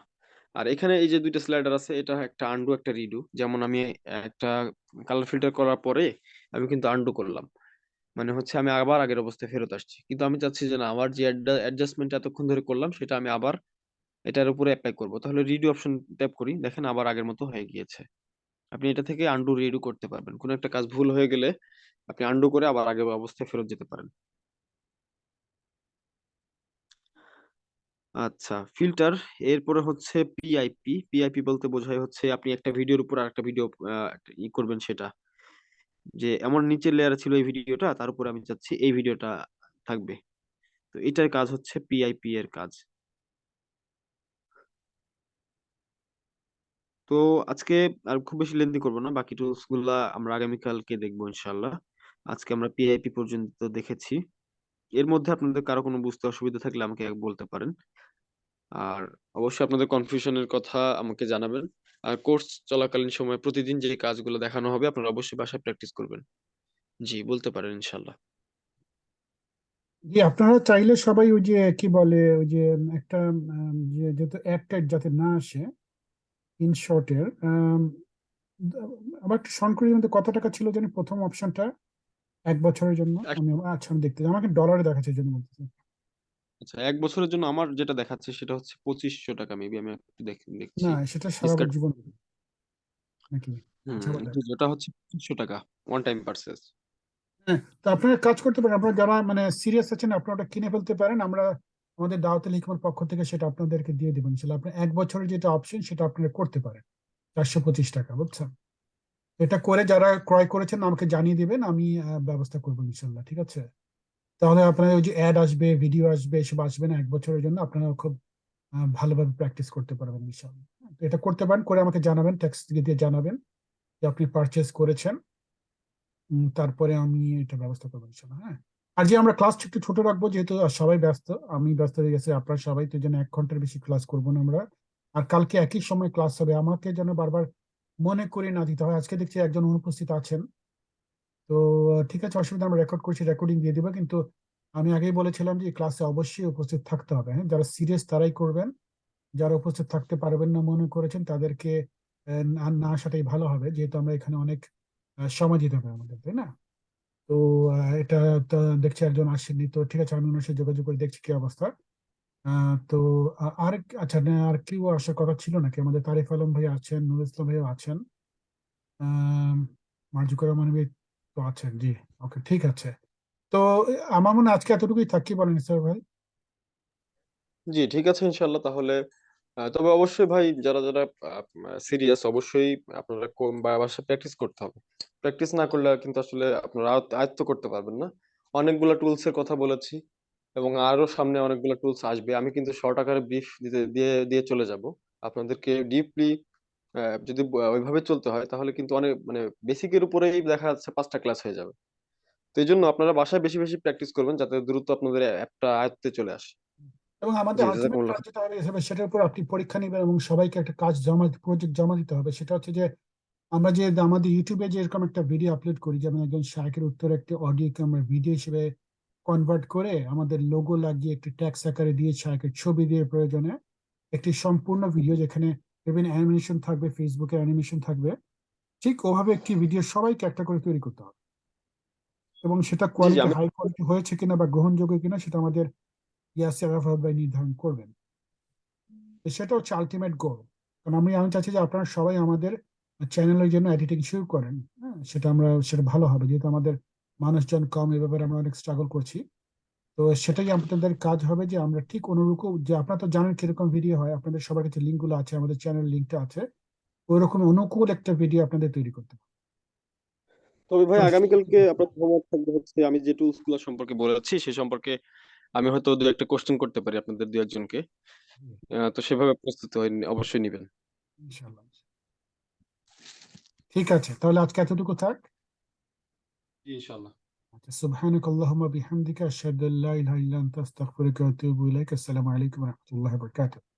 আর এখানে এই যে দুইটা স্লাইডার আছে, এটা একটা আন্ডু একটা রিডু যেমন আমি একটা কালার ফিল্টার করার পরে আমি কিন্তু আন্ডু করলাম। মানে হচ্ছে আমি আবার আগের অবস্থায় ফেরত আসছি। কিন্তু আমি চাচ্ছি যে না, আমার যে অ্যাডজাস্টমেন্ট এতক্ষণ ধরে করলাম, সেটা আমি আবার এটার উপরে অ্যাপ্লাই করব। তাহলে রিডু অপশন ট্যাপ করি, দেখেন আবার আগের মতো হয়ে গিয়েছে। আপনি এটা থেকে আন্ডু রিডু করতে পারবেন। কোনো একটা কাজ ভুল হয়ে গেলে আপনি আন্ডু করে আবার আগের অবস্থায় ফেরত যেতে পারেন। আচ্ছা ফিল্টার এরপরে হচ্ছে পিআইপি পিআইপি বলতে বোঝায় হচ্ছে আপনি একটা ভিডিওর উপর আরেকটা ভিডিও ই করবেন সেটা। যে এমন নিচের লেয়ারে ছিল এই ভিডিওটা, তার উপরে আমি চাচ্ছি এই ভিডিওটা থাকবে। তো এটার কাজ হচ্ছে পিআইপি এর কাজ। তো আজকে আর খুব বেশি লেন্দি করব না, বাকি টুলসগুলা আমরা আগামীকালকে দেখব ইনশাল্লাহ আজকে আমরা পিআইপি পর্যন্ত দেখেছি। এর মধ্যে আপনাদের কারও কোনো বুঝতে অসুবিধা থাকলে আমাকে বলতে পারেন। আর অবশ্যই আপনাদের কনফিউশনের কথা আমাকে জানাবেন। আর কোর্স চলাকালীন সময় প্রতিদিন যে কাজগুলো দেখানো হবে, আপনারা অবশ্যই বাসায় প্র্যাকটিস করবেন। জি, বলতে পারেন ইনশাল্লাহ জি, আপনারা চাইলে সবাই ওই যে, কি বলে, ওই যে, একটা যেহেতু অ্যাড টাইট যাতে না আসে ইন শর্টের একটু শর্ট করে মধ্যে কত টাকা ছিল জানি প্রথম অপশনটা এক বছরের জন্য আমি আচ্ছা আমি দেখতে আমাকে ডলারে দেখাচ্ছে জন্য বলতেছি। আচ্ছা এক বছরের জন্য আমার যেটা দেখাচ্ছে সেটা হচ্ছে পঁচিশশো টাকা মেবি আমি একটু দেখ- দেখছি। না সেটা সারা Discount- জীবন নাকি? হুম আচ্ছা, বলেন। জি, হচ্ছে পঁচিশশো টাকা ওয়ান টাইম হ্যাঁ তো আপনারা কাজ করতে পারেন আপনারা যারা মানে সিরিয়াস আছেন আপনারা ওটা কিনে ফেলতে পারেন আমরা আমাদের দাওয়াতুল হিকমার পক্ষ থেকে সেটা আপনাদেরকে দিয়ে দেবেন ইনশাল্লাহ আপনি এক বছরের যেটা অপশন সেটা আপনারা করতে পারেন চারশো পঁচিশ টাকা বুঝছেন? এটা করে যারা ক্রয় করেছেন, আমাকে জানিয়ে দিবেন, আমি ব্যবস্থা করব ইনশাল্লাহ ঠিক আছে? তাহলে আপনার ওই যে অ্যাড আসবে ভিডিও আসবে, এসব আসবে না, এক বছরের জন্য আপনারা খুব ভালোভাবে প্র্যাকটিস করতে পারবেন ইনশাল্লাহ এটা করতে পারেন, করে আমাকে জানাবেন ট্যাক্স দিয়ে জানাবেন যে আপনি পারচেস করেছেন। তারপরে আমি এটা ব্যবস্থা করব ইনশাল্লাহ হ্যাঁ? আর যে আমরা ক্লাস একটু ছোট রাখব, যেহেতু সবাই ব্যস্ত, আমি ব্যস্ত হয়ে গেছি, আপনারা সবাই তো যেন এক ঘণ্টার বেশি ক্লাস করব না আমরা। আর কালকে একই সময় ক্লাস হবে, আমাকে যেন বারবার মনে করে না দিতে হয়। আজকে দেখছি একজন অনুপস্থিত আছেন। তো, ঠিক আছে, অসুবিধা আমরা রেকর্ড করছি রেকর্ডিং দিয়ে দেবো। কিন্তু আমি আগেই বলেছিলাম যে ক্লাসে অবশ্যই উপস্থিত থাকতে হবে। হ্যাঁ যারা সিরিয়াস তারাই করবেন। যারা উপস্থিত থাকতে পারবেন না মনে করেছেন, তাদেরকে না আসাটাই ভালো হবে। যেহেতু আমরা এখানে অনেক সময় দিতে হবে আমাদের, তাই না? তো এটা দেখছি একজন আসেননি। তো, ঠিক আছে, আমি ওনার সাথে যোগাযোগ করে দেখছি কি অবস্থা। তো আর আচ্ছা আর কেউ আসার কথা ছিল নাকি? আমাদের তারিফ আলম ভাই আছেন নুর ইসলাম ভাইও আছেন। মার্জুকুর রহমান ভাই তো আছেন, জি। ওকে, ঠিক আছে। তো আমার মনে আজকে এতটুকুই থাক বলেন স্যার ভাই। জি, ঠিক আছে ইনশাল্লাহ তাহলে। তবে অবশ্যই ভাই, যারা যারা সিরিয়াস, অবশ্যই আপনারা কোন বাসায় প্র্যাকটিস করতে হবে। প্র্যাকটিস না করলে কিন্তু আসলে আপনারা আয়ত্ত করতে পারবেন না। অনেকগুলা টুলস এর কথা বলেছি। এবং আরও সামনে অনেকগুলো টুলস আসবে। আমি কিন্তু শর্ট আকারে ব্রিফ দিতে দিয়ে দিয়ে চলে যাব। আপনাদেরকে ডিপলি যদি ওইভাবে চলতে হয় তাহলে কিন্তু অনেক মানে বেসিকের উপরেই দেখা যাচ্ছে পাঁচটা ক্লাস হয়ে যাবে। তো এই জন্য আপনারা বাসায় বেশি বেশি প্র্যাকটিস করবেন যাতে দ্রুত আপনাদের অ্যাপটা আয়ত্তে চলে আসে। এবং আমাদের যেটা হবে সেটার উপর আপনি পরীক্ষা নেবেন এবং সবাইকে একটা কাজ জমা প্রজেক্ট জমা দিতে হবে। সেটা হচ্ছে যে আমরা যে আমাদের ইউটিউবে যে এরকম একটা ভিডিও আপলোড করি যেমন একজন শায়কের উত্তরে একটি অডিওকে আমরা ভিডিও হিসেবে কনভার্ট করে আমাদের লোগো লাগিয়ে একটি ট্যাক্স আকারে দিয়ে শায়কের ছবি দিয়ে প্রয়োজনে একটি সম্পূর্ণ ভিডিও যেখানে বিভিন্ন অ্যানিমেশন থাকবে ফেসবুকে অ্যানিমেশন থাকবে। ঠিক ওভাবে একটি ভিডিও সবাইকে একটা করে তৈরি করতে হবে। এবং সেটা কোয়ালিটি হাই কোয়ালিটি হয়েছে কিনা বা গ্রহণযোগ্য কিনা সেটা আমাদের ইয়াসির আরাফাত ভাই নির্ধারণ করবেন। সেটা হচ্ছে আলটিমেট গোল কারণ আমি আমি চাচ্ছি যে আপনারা সবাই আমাদের চ্যানেলের জন্য এডিটিং শুরু করেন। হ্যাঁ সেটা আমরা সেটা ভালো হবে। যেহেতু আমাদের মানুষজন কম এ ব্যাপারে আমরা অনেক স্ট্রাগল করছি। তো সেটাই আপনাদের কাজ হবে যে আমরা ঠিক অনুরূপ যে আপনারা তো জানেন কীরকম ভিডিও হয় আপনাদের সবার কাছে লিঙ্কগুলো আছে আমাদের চ্যানেল লিঙ্কটা আছে। ওই রকম অনুকূল একটা ভিডিও আপনাদের তৈরি করতে হবে। তবে ভাই আগামীকালকে আপনার হোমওয়ার্ক থাকবে হচ্ছে আমি যে টুলসগুলো সম্পর্কে বলেছি সে সম্পর্কে আমি হয়তো দু একটা কোশ্চেন করতে পারি আপনাদের দু একজনকে। তো সেভাবে প্রস্তুত হয়ে অবশ্যই নিবেন। ইনশাআল্লাহ ঠিক আছে তাহলে আজকে এতটুকু থাক। ان شاء الله سبحانك اللهم بحمدك أشهد أن لا إله إلا أنت أستغفرك وأتوب إليك. السلام عليكم ورحمة الله وبركاته.